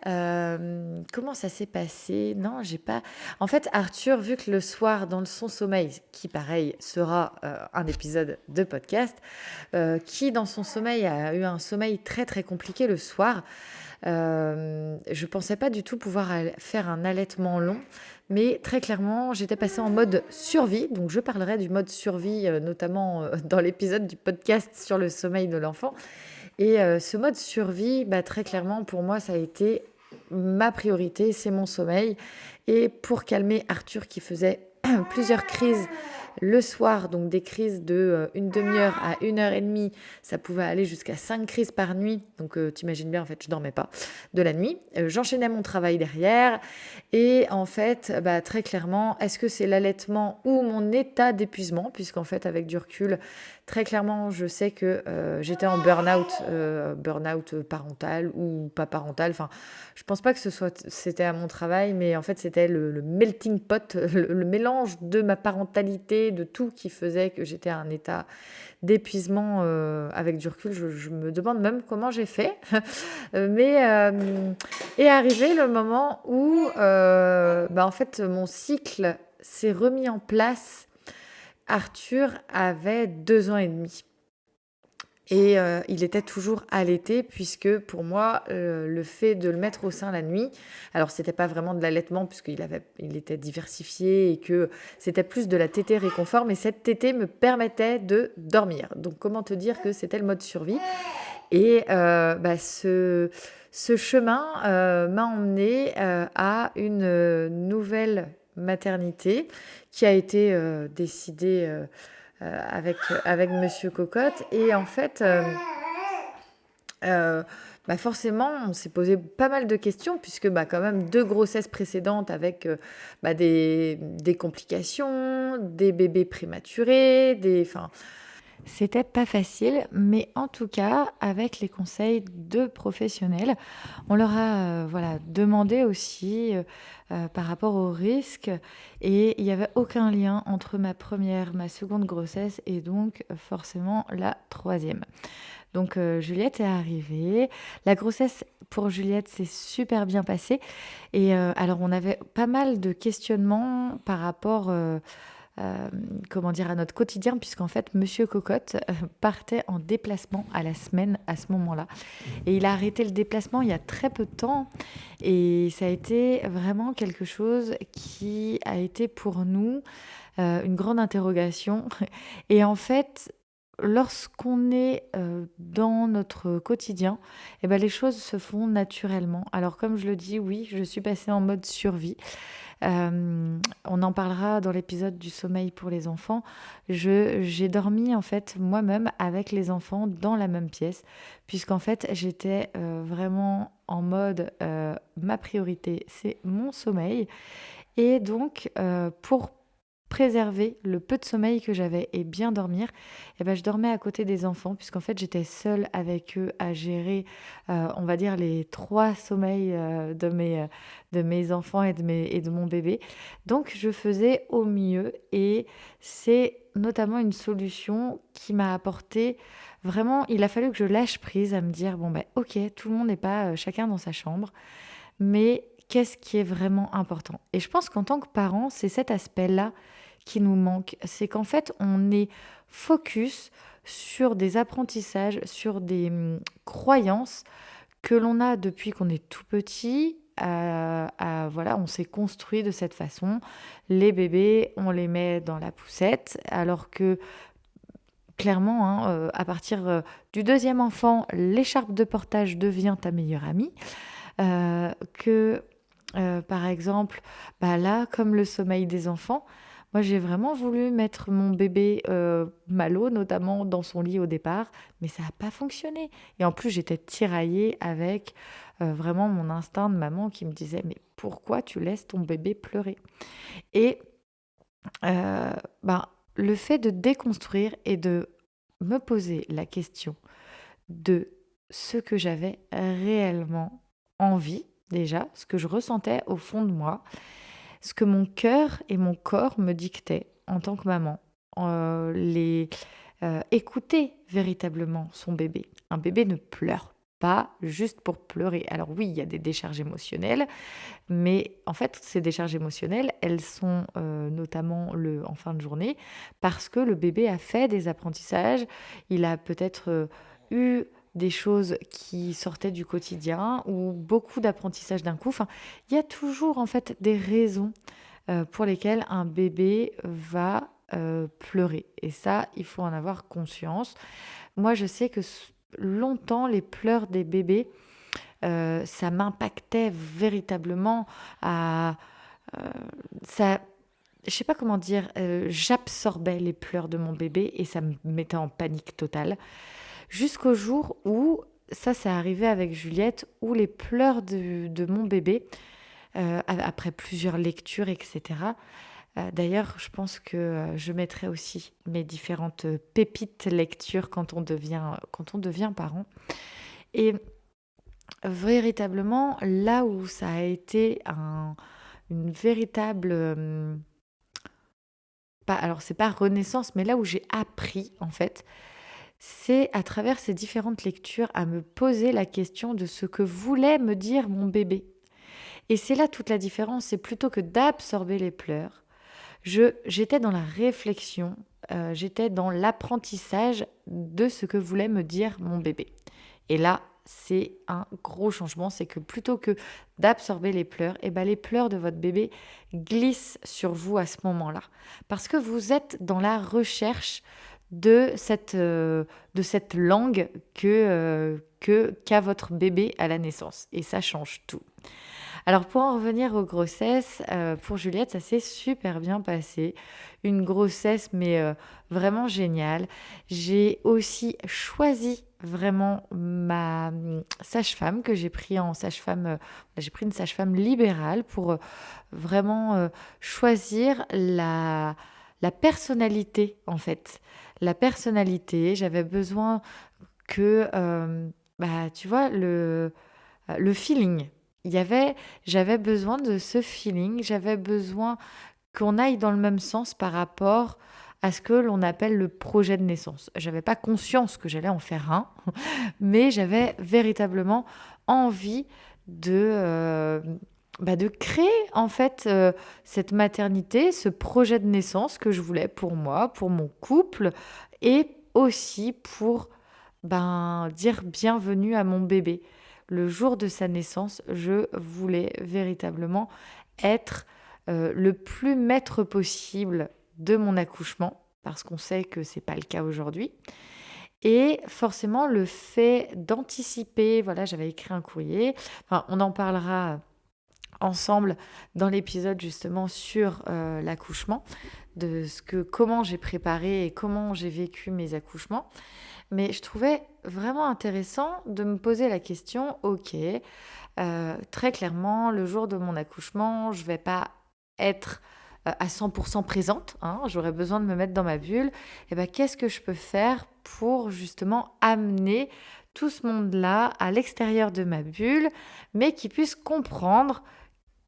Euh, comment ça s'est passé? Non, j'ai pas. En fait, Arthur, vu que le soir, dans son sommeil, qui pareil sera euh, un épisode de podcast, euh, qui dans son sommeil a eu un sommeil très très compliqué le soir, je pensais pas du tout pouvoir faire un allaitement long. Mais très clairement, j'étais passée en mode survie. Donc, je parlerai du mode survie, notamment [laughs] dans l'épisode du podcast sur le sommeil de l'enfant. Et ce mode survie, bah, très clairement, pour moi, ça a été ma priorité, c'est mon sommeil. Et pour calmer Arthur qui faisait [clears throat] plusieurs crises le soir, donc des crises de euh, une demi-heure à une heure et demie, ça pouvait aller jusqu'à cinq crises par nuit. Donc euh, t'imagines bien, en fait, je dormais pas de la nuit. Euh, j'enchaînais mon travail derrière. Et en fait, bah, très clairement, est-ce que c'est l'allaitement ou mon état d'épuisement? Puisqu'en fait, avec du recul, très clairement, je sais que j'étais en burn-out, burn-out parental ou pas parental. Enfin, je pense pas que ce soit c'était à mon travail, mais en fait, c'était le, melting pot, [laughs] le mélange de ma parentalité de tout qui faisait que j'étais à un état d'épuisement euh, avec du recul. Je, me demande même comment j'ai fait. [laughs] Mais euh, est arrivé le moment où, euh, bah, en fait, mon cycle s'est remis en place. Arthur avait deux ans et demi. Et euh, il était toujours allaité puisque pour moi, euh, le fait de le mettre au sein la nuit, alors c'était pas vraiment de l'allaitement puisqu'il avait, il était diversifié et que c'était plus de la tétée réconfort, mais cette tétée me permettait de dormir. Donc comment te dire que c'était le mode survie? Et euh, bah, ce, ce chemin m'a emmené à une nouvelle maternité qui a été décidée euh, avec, avec Monsieur Cocotte. Et en fait, euh, euh, bah forcément, on s'est posé pas mal de questions, puisque bah, quand même deux grossesses précédentes avec bah, des, des, complications, des bébés prématurés, des... c'était pas facile, mais en tout cas, avec les conseils de professionnels, on leur a euh, voilà, demandé aussi euh, euh, par rapport au risque, et il n'y avait aucun lien entre ma première, ma seconde grossesse et donc forcément la troisième. Donc Juliette est arrivée. La grossesse pour Juliette s'est super bien passée. Et alors on avait pas mal de questionnements par rapport euh, comment dire, à notre quotidien, puisqu'en fait, Monsieur Cocotte euh, partait en déplacement à la semaine à ce moment-là. Et il a arrêté le déplacement il y a très peu de temps. Et ça a été vraiment quelque chose qui a été pour nous euh, une grande interrogation. [laughs] Et en fait, lorsqu'on est dans notre quotidien, eh ben, les choses se font naturellement. Alors comme je le dis, oui, je suis passée en mode survie. Euh, on en parlera dans l'épisode du sommeil pour les enfants. j'ai dormi en fait moi-même avec les enfants dans la même pièce, puisqu'en fait j'étais euh, vraiment en mode euh, ma priorité c'est mon sommeil. Et donc pour préserver le peu de sommeil que j'avais et bien dormir, eh ben, je dormais à côté des enfants, puisqu'en fait j'étais seule avec eux à gérer, euh, on va dire, les trois sommeils euh, de, mes, de mes enfants et de, mes, et de mon bébé. Donc je faisais au mieux et c'est notamment une solution qui m'a apporté vraiment, il a fallu que je lâche prise à me dire, bon ben ok, tout le monde n'est pas euh, chacun dans sa chambre, mais qu'est-ce qui est vraiment important? Et je pense qu'en tant que parent, c'est cet aspect-là qui nous manque. C'est qu'en fait, on est focus sur des apprentissages, sur des hum, croyances que l'on a depuis qu'on est tout petit. voilà, on s'est construit de cette façon. Les bébés, on les met dans la poussette, alors que clairement, hein, euh, à partir euh, du deuxième enfant, l'écharpe de portage devient ta meilleure amie. Euh, que, par exemple, bah là, comme le sommeil des enfants, moi, j'ai vraiment voulu mettre mon bébé euh, Malo, notamment dans son lit au départ, mais ça n'a pas fonctionné. Et en plus, j'étais tiraillée avec euh, vraiment mon instinct de maman qui me disait Mais pourquoi tu laisses ton bébé pleurer? Et euh, ben, le fait de déconstruire et de me poser la question de ce que j'avais réellement envie, déjà, ce que je ressentais au fond de moi, ce que mon cœur et mon corps me dictaient en tant que maman. Euh, les, euh, écouter véritablement son bébé. Un bébé ne pleure pas juste pour pleurer. Alors oui, il y a des décharges émotionnelles, mais en fait, ces décharges émotionnelles, elles sont euh, notamment le, en fin de journée parce que le bébé a fait des apprentissages, il a peut-être eu des choses qui sortaient du quotidien ou beaucoup d'apprentissage d'un coup. Enfin, il y a toujours en fait des raisons euh, pour lesquelles un bébé va euh, pleurer. Et ça, il faut en avoir conscience. Moi, je sais que longtemps, les pleurs des bébés, euh, ça m'impactait véritablement à... ça, je sais pas comment dire, j'absorbais les pleurs de mon bébé et ça me mettait en panique totale. Jusqu'au jour où, ça c'est arrivé avec Juliette, où les pleurs de, mon bébé, euh, après plusieurs lectures, etc. Euh, d'ailleurs, je pense que euh, je mettrai aussi mes différentes pépites lectures quand on devient, parent. Et véritablement, là où ça a été une véritable... pas, alors c'est pas renaissance, mais là où j'ai appris en fait, c'est à travers ces différentes lectures à me poser la question de ce que voulait me dire mon bébé. Et c'est là toute la différence, c'est plutôt que d'absorber les pleurs, j'étais dans la réflexion, euh, j'étais dans l'apprentissage de ce que voulait me dire mon bébé. Et là, c'est un gros changement, c'est que plutôt que d'absorber les pleurs, et eh ben les pleurs de votre bébé glissent sur vous à ce moment-là. Parce que vous êtes dans la recherche de cette, euh, de cette langue que, euh, que qu'a votre bébé à la naissance. Et ça change tout. Alors pour en revenir aux grossesses, euh, pour Juliette, ça s'est super bien passé. Une grossesse, mais vraiment géniale. J'ai aussi choisi vraiment ma hum, sage-femme que j'ai pris en sage-femme, j'ai pris une sage-femme libérale pour vraiment choisir la, la personnalité en fait la personnalité, j'avais besoin que, euh, bah, tu vois, le, le feeling. Il y avait, j'avais besoin de ce feeling, j'avais besoin qu'on aille dans le même sens par rapport à ce que l'on appelle le projet de naissance. J'avais pas conscience que j'allais en faire un, [laughs] mais j'avais véritablement envie de, euh, bah, de créer en fait euh, cette maternité, ce projet de naissance que je voulais pour moi, pour mon couple et aussi pour ben, dire bienvenue à mon bébé. Le jour de sa naissance, je voulais véritablement être euh, le plus maître possible de mon accouchement parce qu'on sait que c'est pas le cas aujourd'hui. Et forcément, le fait d'anticiper, voilà, j'avais écrit un courrier, on en parlera ensemble dans l'épisode justement sur euh, l'accouchement, de ce que comment j'ai préparé et comment j'ai vécu mes accouchements. Mais je trouvais vraiment intéressant de me poser la question, ok, euh, très clairement, le jour de mon accouchement, je vais pas être euh, à 100% présente, hein, j'aurais besoin de me mettre dans ma bulle, et eh ben qu'est-ce que je peux faire pour justement amener tout ce monde-là à l'extérieur de ma bulle, mais qui puisse comprendre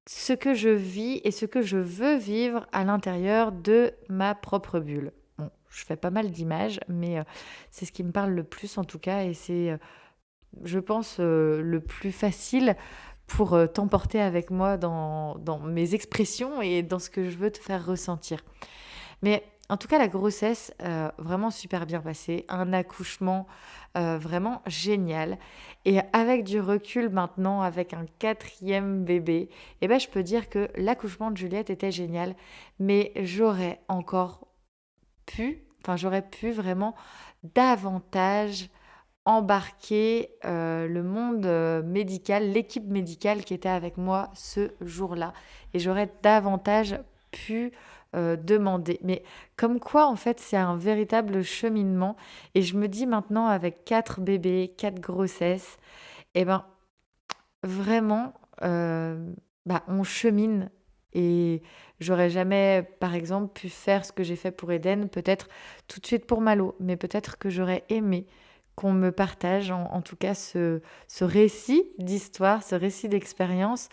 ce que je vis et ce que je veux vivre à l'intérieur de ma propre bulle. Bon, je fais pas mal d'images, mais euh, c'est ce qui me parle le plus en tout cas, et c'est, euh, je pense, euh, le plus facile pour t'emporter avec moi dans, dans mes expressions et dans ce que je veux te faire ressentir. Mais en tout cas, la grossesse, euh, vraiment super bien passée. Un accouchement euh, vraiment génial. Et avec du recul maintenant, avec un quatrième bébé, eh ben, je peux dire que l'accouchement de Juliette était génial. Mais j'aurais encore pu, enfin, j'aurais pu vraiment davantage embarquer euh, le monde médical, l'équipe médicale qui était avec moi ce jour-là. Et j'aurais davantage pu euh, demander. Mais comme quoi, en fait, c'est un véritable cheminement. Et je me dis maintenant, avec quatre bébés, quatre grossesses, et eh ben, vraiment, euh, bah, on chemine Et j'aurais jamais, par exemple, pu faire ce que j'ai fait pour Eden, peut-être tout de suite pour Malo, mais peut-être que j'aurais aimé qu'on me partage en, tout cas ce, ce récit d'histoire, ce récit d'expérience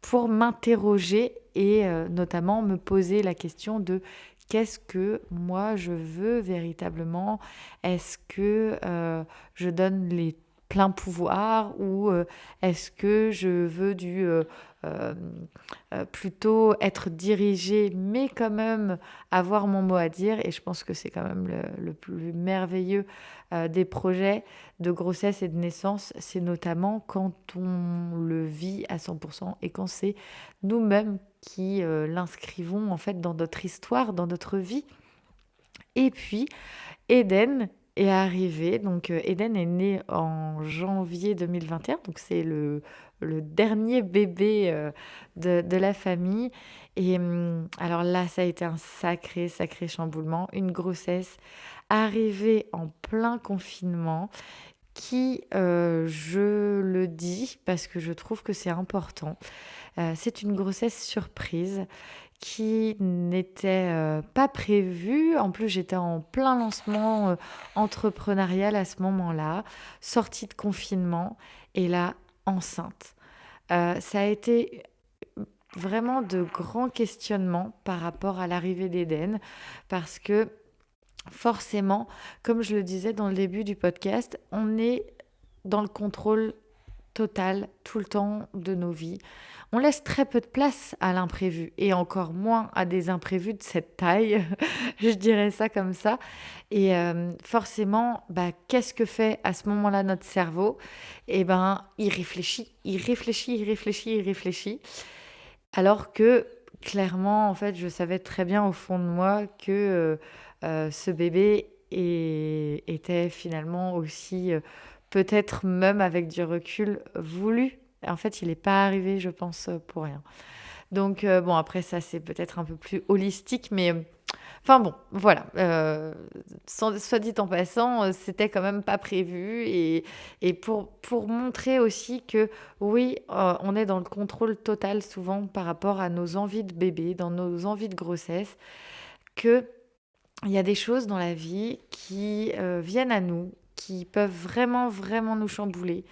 pour m'interroger et euh, notamment me poser la question de qu'est-ce que moi je veux véritablement? Est-ce que euh, je donne les pleins pouvoirs ou euh, est-ce que je veux du euh, euh, plutôt être dirigée, mais quand même avoir mon mot à dire. Et je pense que c'est quand même le, plus merveilleux des projets de grossesse et de naissance, c'est notamment quand on le vit à 100% et quand c'est nous-mêmes qui l'inscrivons en fait dans notre histoire, dans notre vie. Et puis, Eden, est arrivé. Donc, Eden est né en janvier 2021. Donc, c'est le, dernier bébé euh, de, la famille. Et hum, alors là, ça a été un sacré, sacré chamboulement. Une grossesse arrivée en plein confinement qui, euh, je le dis parce que je trouve que c'est important, euh, c'est une grossesse surprise qui n'était pas prévue. En plus, j'étais en plein lancement entrepreneurial à ce moment-là, sortie de confinement. Et là, enceinte. Euh, ça a été vraiment de grands questionnements par rapport à l'arrivée d'Éden, parce que forcément, comme je le disais dans le début du podcast, on est dans le contrôle tout le temps de nos vies on laisse très peu de place à l'imprévu et encore moins à des imprévus de cette taille, [laughs] je dirais ça comme ça. Et euh, forcément, bah, qu'est-ce que fait à ce moment-là notre cerveau? Eh ben, il réfléchit, il réfléchit, il réfléchit, il réfléchit. Alors que clairement, en fait, je savais très bien au fond de moi que euh, euh, ce bébé était finalement aussi, peut-être même avec du recul, voulu en fait, il n'est pas arrivé, je pense, pour rien. Donc, euh, bon, après, ça, c'est peut-être un peu plus holistique, mais. Euh, enfin bon, voilà. Euh, soit dit en passant, c'était quand même pas prévu. Et, pour montrer aussi que oui, on est dans le contrôle total souvent par rapport à nos envies de bébé, dans nos envies de grossesse, que il y a des choses dans la vie qui viennent à nous, qui peuvent vraiment, vraiment nous chambouler.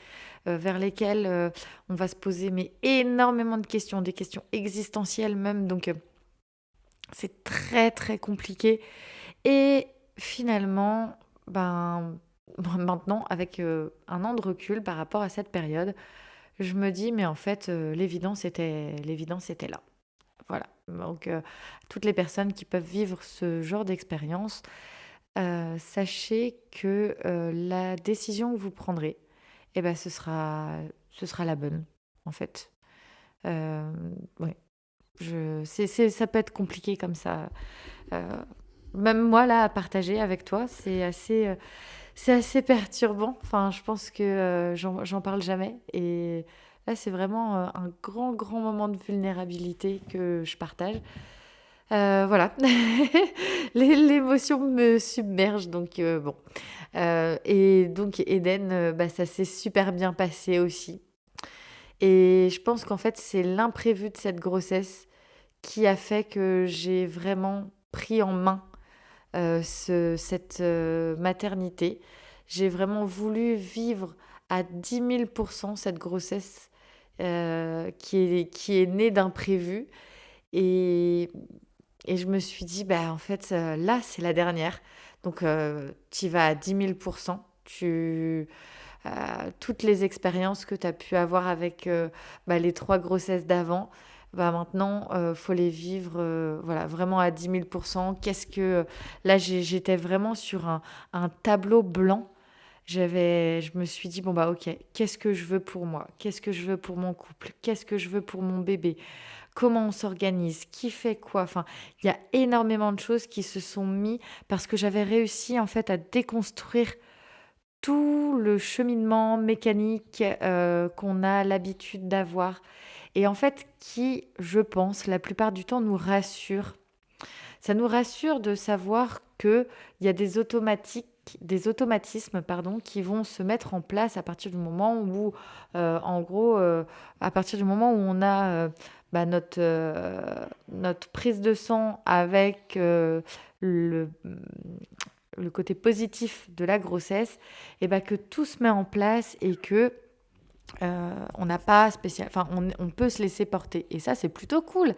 Euh, vers lesquels euh, on va se poser mais énormément de questions, des questions existentielles même. Donc euh, c'est très très compliqué. Et finalement, ben [laughs] maintenant avec un an de recul par rapport à cette période, je me dis mais en fait l'évidence était était là. Voilà. Donc toutes les personnes qui peuvent vivre ce genre d'expérience, sachez que la décision que vous prendrez, eh ben, ce sera, ce sera la bonne, en fait. Euh, Je, c'est, ça peut être compliqué comme ça. Euh, même moi, là, à partager avec toi, c'est assez, euh, assez perturbant. Enfin, je pense que euh, j'en, j'en parle jamais. Et là, c'est vraiment un grand, grand moment de vulnérabilité que je partage. Euh, voilà, [laughs] l'émotion me submerge, donc euh, bon. Euh, et donc Eden, bah, ça s'est super bien passé aussi. Et je pense qu'en fait, c'est l'imprévu de cette grossesse qui a fait que j'ai vraiment pris en main ce, cette maternité. J'ai vraiment voulu vivre à 10 000% cette grossesse qui, est, qui est née d'imprévu. Et et je me suis dit, bah, en fait, euh, là, c'est la dernière. Donc, euh, tu vas à 10 000 tu, euh, toutes les expériences que tu as pu avoir avec bah, les trois grossesses d'avant, bah, maintenant, il faut les vivre voilà, vraiment à 10 000% Qu'est-ce que. Là, j'étais vraiment sur un, un tableau blanc. J'avais je me suis dit bon bah OK, qu'est-ce que je veux pour moi? Qu'est-ce que je veux pour mon couple? Qu'est-ce que je veux pour mon bébé? Comment on s'organise, qui fait quoi. Il y a énormément de choses qui se sont mis parce que j'avais réussi en fait à déconstruire tout le cheminement mécanique euh, qu'on a l'habitude d'avoir et en fait qui, je pense, la plupart du temps nous rassure. Ça nous rassure de savoir qu'il y a des automatiques des automatismes pardon, qui vont se mettre en place à partir du moment où, euh, en gros, euh, à partir du moment où on a bah, notre, notre prise de sang avec le, le côté positif de la grossesse, et bah, que tout se met en place et que on n'a pas spécial, enfin on, on, peut se laisser porter. Et ça, c'est plutôt cool.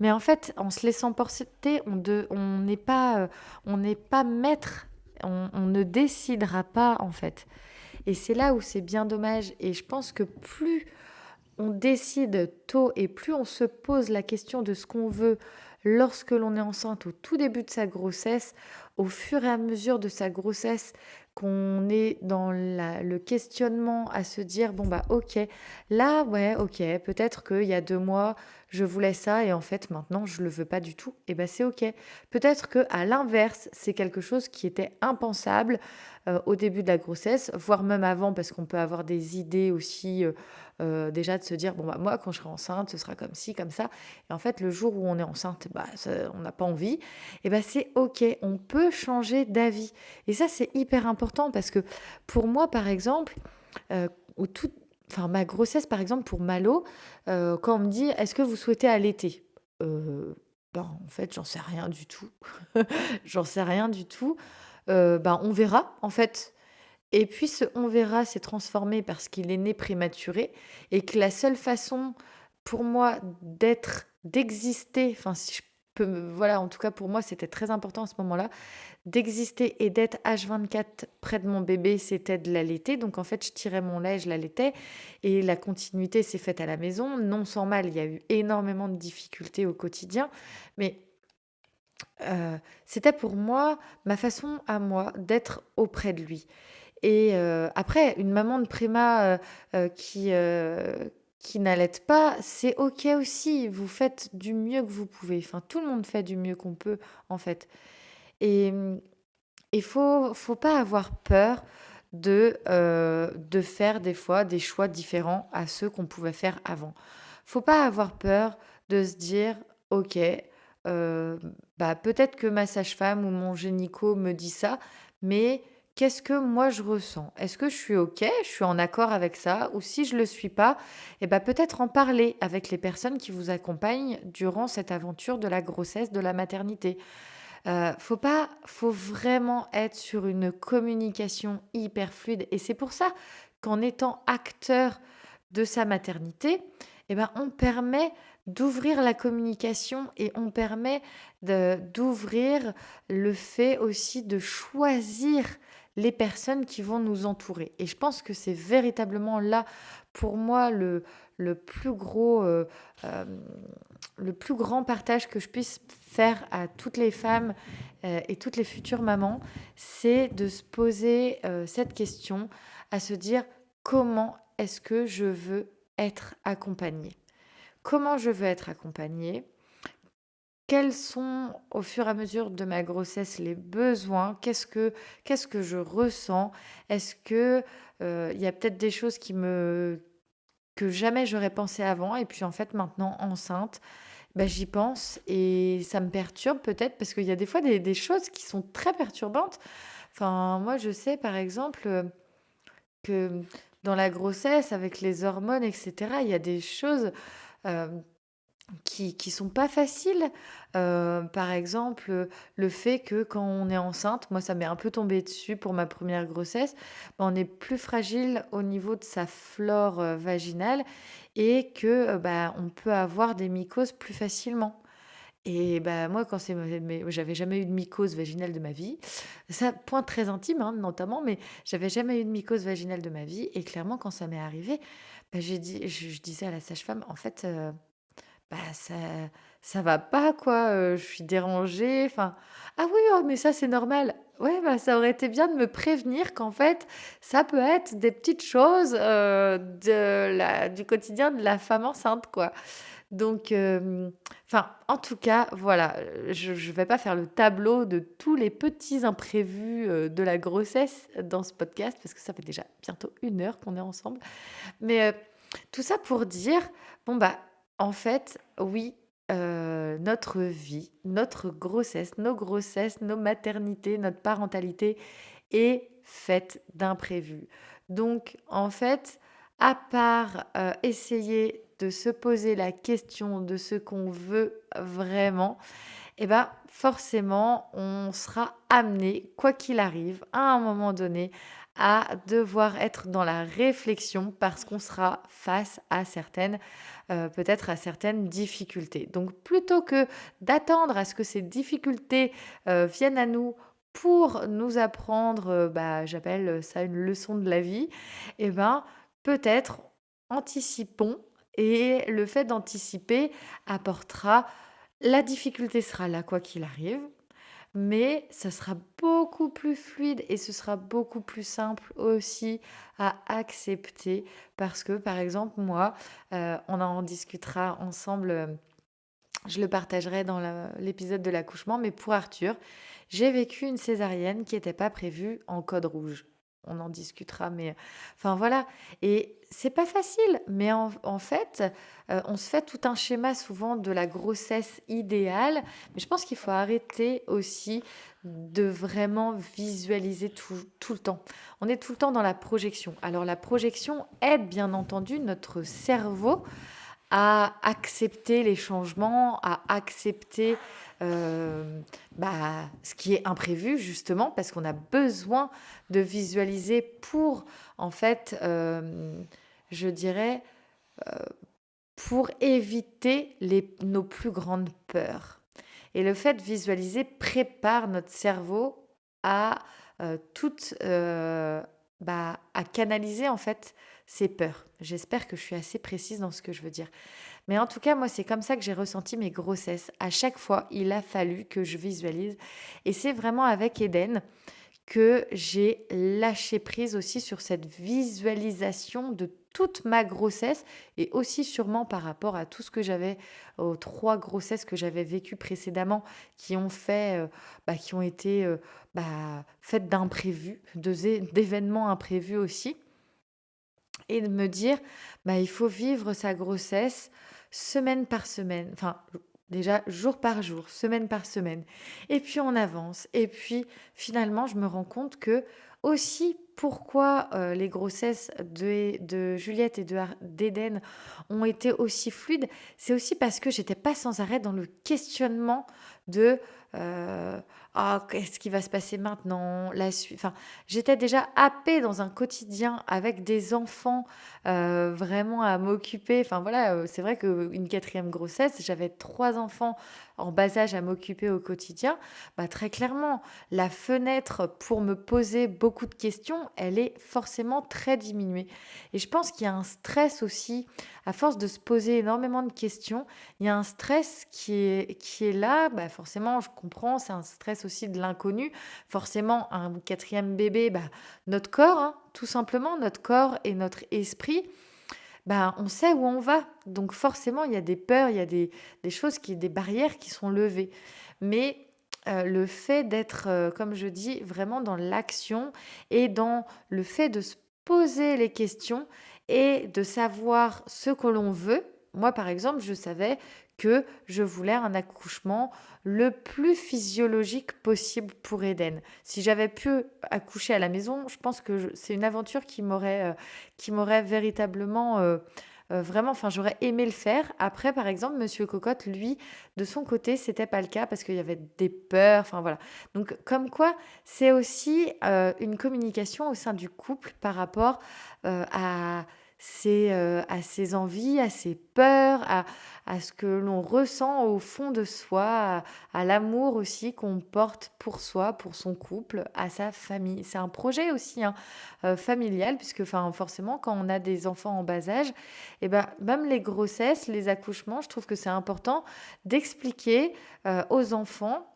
Mais en fait, en se laissant porter, on n'est pas, on n'est pas maître, on, ne décidera pas en fait. Et c'est là où c'est bien dommage. Et je pense que plus on décide tôt et plus on se pose la question de ce qu'on veut lorsque l'on est enceinte au tout début de sa grossesse, au fur et à mesure de sa grossesse, qu'on est dans le questionnement à se dire bon bah ok là ouais ok peut-être qu'il y a deux mois je voulais ça et en fait maintenant je le veux pas du tout et ben c'est ok. Peut-être que à l'inverse c'est quelque chose qui était impensable euh, au début de la grossesse voire même avant parce qu'on peut avoir des idées aussi euh, euh, déjà de se dire bon bah moi quand je serai enceinte ce sera comme ci comme ça. Et en fait le jour où on est enceinte bah on n'a pas envie et ben c'est ok. On peut changer d'avis. Et ça c'est hyper important parce que pour moi par exemple au tout enfin ma grossesse par exemple pour Malo euh, quand on me dit est-ce que vous souhaitez allaiter? Ben, en fait j'en sais rien du tout. [laughs] J'en sais rien du tout. Ben on verra en fait. Et puis ce on verra s'est transformé parce qu'il est né prématuré et que la seule façon pour moi d'être, d'exister, enfin si je voilà, en tout cas pour moi c'était très important à ce moment-là, d'exister et d'être H24 près de mon bébé, c'était de l'allaiter. Donc en fait, je tirais mon lait, je l'allaitais et la continuité s'est faite à la maison. Non sans mal, il y a eu énormément de difficultés au quotidien, mais euh, c'était pour moi ma façon à moi d'être auprès de lui. Et après, une maman de préma, qui, qui n'allaite pas, c'est OK aussi. Vous faites du mieux que vous pouvez. Enfin, tout le monde fait du mieux qu'on peut, en fait. Et mmh, il faut faut pas avoir peur de, de faire des fois des choix différents à ceux qu'on pouvait faire avant. Faut pas avoir peur de se dire: «OK, bah, peut-être que ma sage-femme ou mon gynéco me dit ça, mais qu'est-ce que moi je ressens? Est-ce que je suis OK, je suis en accord avec ça? Ou si je ne le suis pas, eh ben peut-être en parler avec les personnes qui vous accompagnent durant cette aventure de la grossesse, de la maternité. Euh, faut pas, faut vraiment être sur une communication hyper fluide. Et c'est pour ça qu'en étant acteur de sa maternité, eh ben, on permet d'ouvrir la communication et on permet d'ouvrir le fait aussi de choisir les personnes qui vont nous entourer. Et je pense que c'est véritablement là, pour moi, le, plus gros, euh, euh, le plus grand partage que je puisse faire à toutes les femmes euh, et toutes les futures mamans, c'est de se poser cette question, à se dire comment est-ce que je veux être accompagnée? Comment je veux être accompagnée? Quels sont au fur et à mesure de ma grossesse les besoins? Qu'est-ce que qu'est-ce que je ressens? Est-ce que euh, y a peut-être des choses qui me que jamais j'aurais pensé avant et puis en fait maintenant enceinte, bah, j'y pense et ça me perturbe peut-être parce qu'il y a des fois des, des choses qui sont très perturbantes. Enfin, moi je sais par exemple euh, que dans la grossesse avec les hormones etc. Il y a des choses euh, qui sont pas faciles. Euh, par exemple, le fait que quand on est enceinte, moi ça m'est un peu tombé dessus pour ma première grossesse, bah, on est plus fragile au niveau de sa flore, euh, vaginale et que, bah, on peut avoir des mycoses plus facilement. Et bah, moi quand c'est j'avais jamais eu de mycose vaginale de ma vie. Ça point très intime, hein, notamment, mais j'avais jamais eu de mycose vaginale de ma vie et clairement quand ça m'est arrivé, j'ai dit je disais à la sage-femme: «En fait, bah, ça ça va pas quoi, heu, je suis dérangée, enfin: «Ah oui, oh mais ça c'est normal». Ouais, bah, ça aurait été bien de me prévenir qu'en fait, ça peut être des petites choses, heu, de la du quotidien de la femme enceinte quoi. Donc hem, enfin, en tout cas, voilà, je je vais pas faire le tableau de tous les petits imprévus, de la grossesse dans ce podcast parce que ça fait déjà bientôt une heure qu'on est ensemble. Mais, tout ça pour dire, bon bah en fait, oui, heu, notre vie, notre grossesse, nos grossesses, nos maternités, notre parentalité est faite d'imprévus. Donc en fait, à part essayer de se poser la question de ce qu'on veut vraiment, et ben forcément, on sera amené, quoi qu'il arrive, à un moment donné, à devoir être dans la réflexion parce qu'on sera face à certaines, heu, peut-être à certaines difficultés. Donc plutôt que d'attendre à ce que ces difficultés, heu, viennent à nous pour nous apprendre, heu, bah, j'appelle ça une leçon de la vie et ben, peut-être anticipons et le fait d'anticiper apportera la difficulté sera là quoi qu'il arrive, mais ça sera beaucoup plus fluide et ce sera beaucoup plus simple aussi à accepter parce que, par exemple, moi, heu, on en discutera ensemble, heu, je le partagerai dans l'épisode de l'accouchement, mais pour Arthur, j'ai vécu une césarienne qui était pas prévue en code rouge. On en discutera, mais enfin voilà et c'est pas facile, mais en fait, heu, on se fait tout un schéma souvent de la grossesse idéale, mais je pense qu'il faut arrêter aussi de vraiment visualiser tout tout le temps. On est tout le temps dans la projection. Alors la projection aide bien entendu notre cerveau à accepter les changements, à accepter, hem, bah, ce qui est imprévu justement parce qu'on a besoin de visualiser pour en fait, hem, je dirais, heu, pour éviter les nos plus grandes peurs. Et le fait de visualiser prépare notre cerveau à, heu, bah, à canaliser en fait ses peurs. J'espère que je suis assez précise dans ce que je veux dire. Mais en tout cas, moi, c'est comme ça que j'ai ressenti mes grossesses. À chaque fois, il a fallu que je visualise et c'est vraiment avec Eden que j'ai lâché prise aussi sur cette visualisation de toute ma grossesse et aussi sûrement par rapport à tout ce que j'avais aux 3 grossesses que j'avais vécues précédemment qui ont fait, heu, bah, qui ont été, heu, bah, faites d'imprévus, d'événements imprévus aussi et de me dire: «Bah, il faut vivre sa grossesse semaine par semaine». Enfin, déjà jour par jour, semaine par semaine et puis on avance et puis finalement je me rends compte que aussi pourquoi, heu, les grossesses de de Juliette et d'Eden ont été aussi fluides, c'est aussi parce que j'étais pas sans arrêt dans le questionnement de, heu: «Ah, qu'est-ce qui va se passer maintenant?» la enfin, j'étais déjà happée dans un quotidien avec des enfants, heu, vraiment à m'occuper. Enfin voilà, heu, c'est vrai qu'une quatrième grossesse, j'avais 3 enfants en bas âge à m'occuper au quotidien. Bah, très clairement, la fenêtre pour me poser beaucoup de questions, elle est forcément très diminuée et je pense qu'il y a un stress aussi, à force de se poser énormément de questions, il y a un stress qui est qui est là. Bah, forcément, je comprends, c'est un stress aussi de l'inconnu. Forcément, un quatrième bébé, bah, notre corps, hein, tout simplement, notre corps et notre esprit, bah, on sait où on va. Donc forcément, il y a des peurs, il y a des des choses qui des barrières qui sont levées. Mais, heu, le fait d'être, heu, comme je dis, vraiment dans l'action et dans le fait de se poser les questions et de savoir ce que l'on veut. Moi, par exemple, je savais que je voulais un accouchement le plus physiologique possible pour Eden. Si j'avais pu accoucher à la maison, je pense que c'est une aventure qui m'aurait, heu, qui m'aurait véritablement, heu heu, vraiment enfin, j'aurais aimé le faire. Après, par exemple, monsieur Cocotte, lui, de son côté, c'était pas le cas parce qu'il y avait des peurs, enfin voilà. Donc comme quoi, c'est aussi, une communication au sein du couple par rapport, à ses, heu, à ses envies, à ses peurs, à à ce que l'on ressent au fond de soi, à l'amour aussi qu'on porte pour soi, pour son couple, à sa famille. C'est un projet aussi, hein, heu, familial puisque enfin, forcément quand on a des enfants en bas âge et ben, même les grossesses, les accouchements, je trouve que c'est important d'expliquer, heu, aux enfants,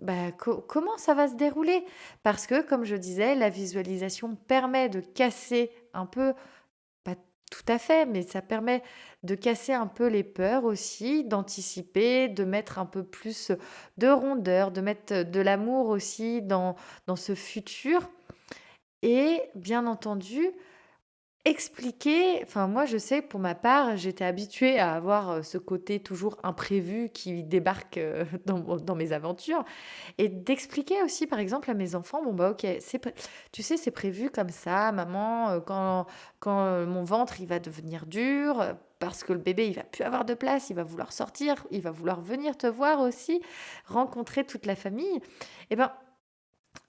bah, co comment ça va se dérouler. Parce que comme je disais, la visualisation permet de casser un peu tout à fait, mais ça permet de casser un peu les peurs aussi, d'anticiper, de mettre un peu plus de rondeur, de mettre de l'amour aussi dans dans ce futur. Et bien entendu, expliquer enfin moi je sais pour ma part, j'étais habituée à avoir, heu, ce côté toujours imprévu qui débarque, heu, [laughs] dans dans mes aventures. Et d'expliquer aussi par exemple à mes enfants: «Bon bah OK, c'est tu sais c'est prévu comme ça maman, heu, quand quand, mon ventre il va devenir dur, parce que le bébé il va plus avoir de place, il va vouloir sortir, il va vouloir venir te voir aussi, rencontrer toute la famille» et ben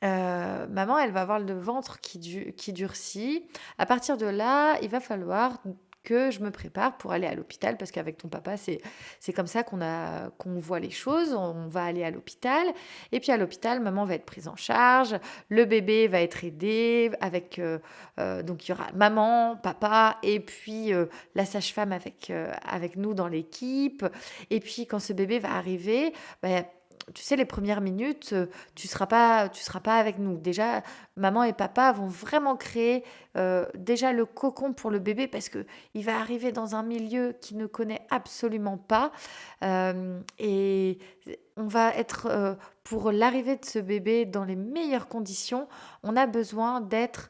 Heu, maman, elle va avoir le ventre qui du qui durcit. À partir de là, il va falloir que je me prépare pour aller à l'hôpital parce qu'avec ton papa, c'est comme ça qu'on a qu'on voit les choses. On va aller à l'hôpital et puis à l'hôpital, maman va être prise en charge, le bébé va être aidé avec, heu heu, donc il y aura maman, papa et puis, la sage-femme avec, avec nous dans l'équipe et puis quand ce bébé va arriver, bah, tu sais, les premières minutes, heu, tu seras pas tu seras pas avec nous. Déjà, maman et papa vont vraiment créer, heu, déjà le cocon pour le bébé parce que il va arriver dans un milieu qu'il ne connaît absolument pas, hem et on va être, pour l'arrivée de ce bébé dans les meilleures conditions, on a besoin d'être,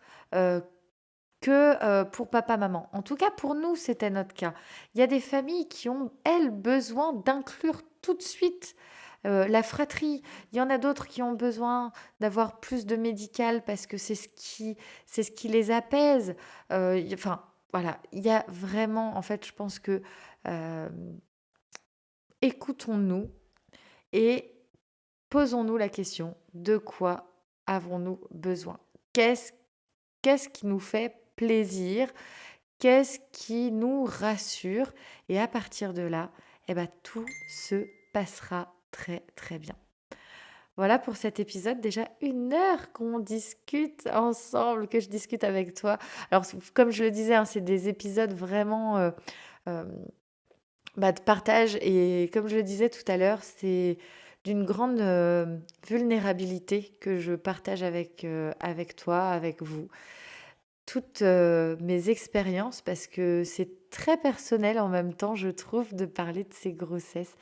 que, pour papa, maman. En tout cas, pour nous, c'était notre cas. Il y a des familles qui ont, elles, besoin d'inclure tout de suite Heu, la fratrie, il y en a d'autres qui ont besoin d'avoir plus de médical parce que c'est ce qui c'est ce qui les apaise. Heu, y enfin, voilà, il y a vraiment en fait, je pense que, hem, écoutons-nous et posons-nous la question: de quoi avons-nous besoin? Qu'est-ce qui nous fait plaisir? Qu'est-ce qui nous rassure? Et à partir de là, et bah, tout se passera très, très bien. Voilà pour cet épisode. Déjà une heure qu'on discute ensemble, que je discute avec toi. Alors, comme je le disais, hein, c'est des épisodes vraiment euh, euh, bah, de partage. Et comme je le disais tout à l'heure, c'est d'une grande euh, vulnérabilité que je partage avec, avec toi, avec vous. Toutes mes expériences, parce que c'est très personnel en même temps, je trouve, de parler de ces grossesses.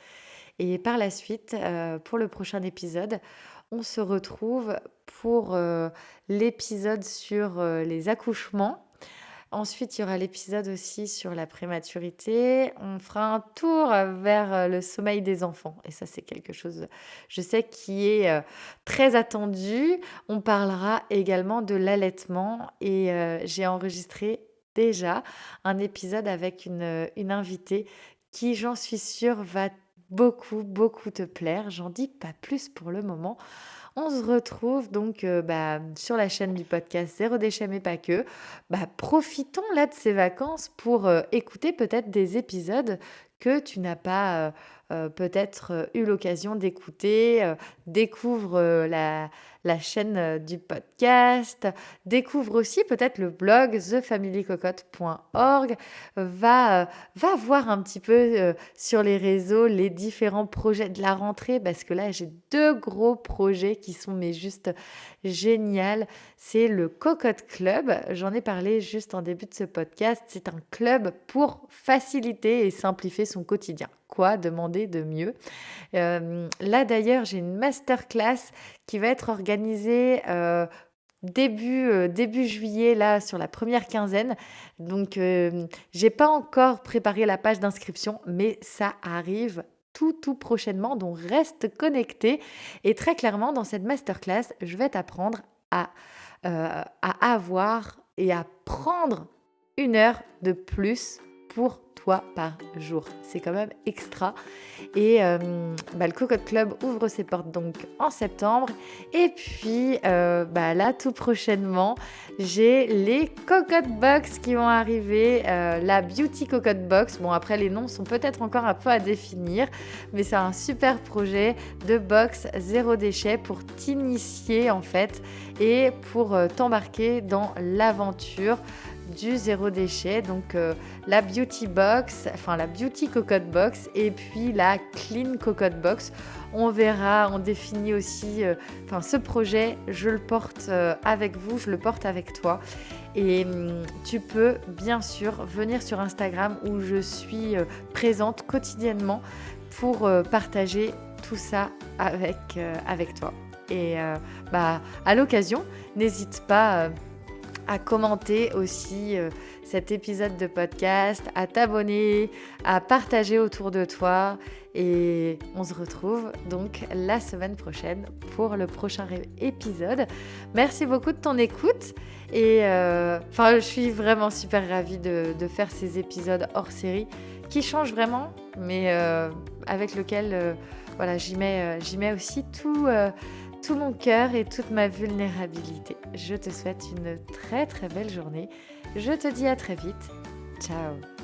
Et par la suite, heu, pour le prochain épisode, on se retrouve pour, heu, l'épisode sur, heu, les accouchements. Ensuite, il y aura l'épisode aussi sur la prématurité. On fera un tour, vers, le sommeil des enfants et ça, c'est quelque chose, je sais, qui est, très attendu. On parlera également de l'allaitement et j'ai enregistré déjà un épisode avec une, une invitée qui, j'en suis sûre, va beaucoup, beaucoup te plaire. J'en dis pas plus pour le moment. On se retrouve donc euh, bah, sur la chaîne du podcast Zéro déchet mais pas que. Bah, profitons là de ces vacances pour euh, écouter peut-être des épisodes que tu n'as pas euh, peut-être eu l'occasion d'écouter, découvre la, la chaîne du podcast, découvre aussi peut-être le blog thefamilycocotte.org, va, va voir un petit peu sur les réseaux les différents projets de la rentrée parce que là j'ai deux gros projets qui sont mais juste génial. C'est le Cocotte Club. J'en ai parlé juste en début de ce podcast. C'est un club pour faciliter et simplifier son quotidien. Quoi demander de mieux? Euh, Là d'ailleurs, j'ai une masterclass qui va être organisée. Euh, début, euh, début juillet, là, sur la première quinzaine. Donc, j'ai pas encore préparé la page d'inscription, mais ça arrive tout, tout prochainement. Donc, reste connecté. Et très clairement, dans cette masterclass, je vais t'apprendre à, à avoir et à prendre une heure de plus pour par jour. C'est quand même extra. Et euh, bah, le Cocotte Club ouvre ses portes donc en septembre. Et puis euh, bah, là, tout prochainement, j'ai les Cocotte Box qui vont arriver. Euh, la Beauty Cocotte Box. Bon, après, les noms sont peut-être encore un peu à définir, mais c'est un super projet de box zéro déchet pour t'initier en fait et pour t'embarquer dans l'aventure du zéro déchet. Donc euh, la Beauty Box, enfin la Beauty Cocotte Box et puis la Clean Cocotte Box. On verra, on définit aussi, euh, ce projet, je le porte euh, avec vous, je le porte avec toi. Et hum, tu peux bien sûr venir sur Instagram où je suis présente quotidiennement pour partager tout ça avec, avec toi. Et bah, à l'occasion, n'hésite pas à commenter aussi euh, cet épisode de podcast, à t'abonner, à partager autour de toi. Et on se retrouve donc la semaine prochaine pour le prochain épisode. Merci beaucoup de ton écoute. Et euh, enfin, je suis vraiment super ravie de, faire ces épisodes hors série qui changent vraiment, mais euh, avec lequel voilà, j'y mets, j'y mets aussi tout tout mon cœur et toute ma vulnérabilité. Je te souhaite une très très belle journée. Je te dis à très vite. Ciao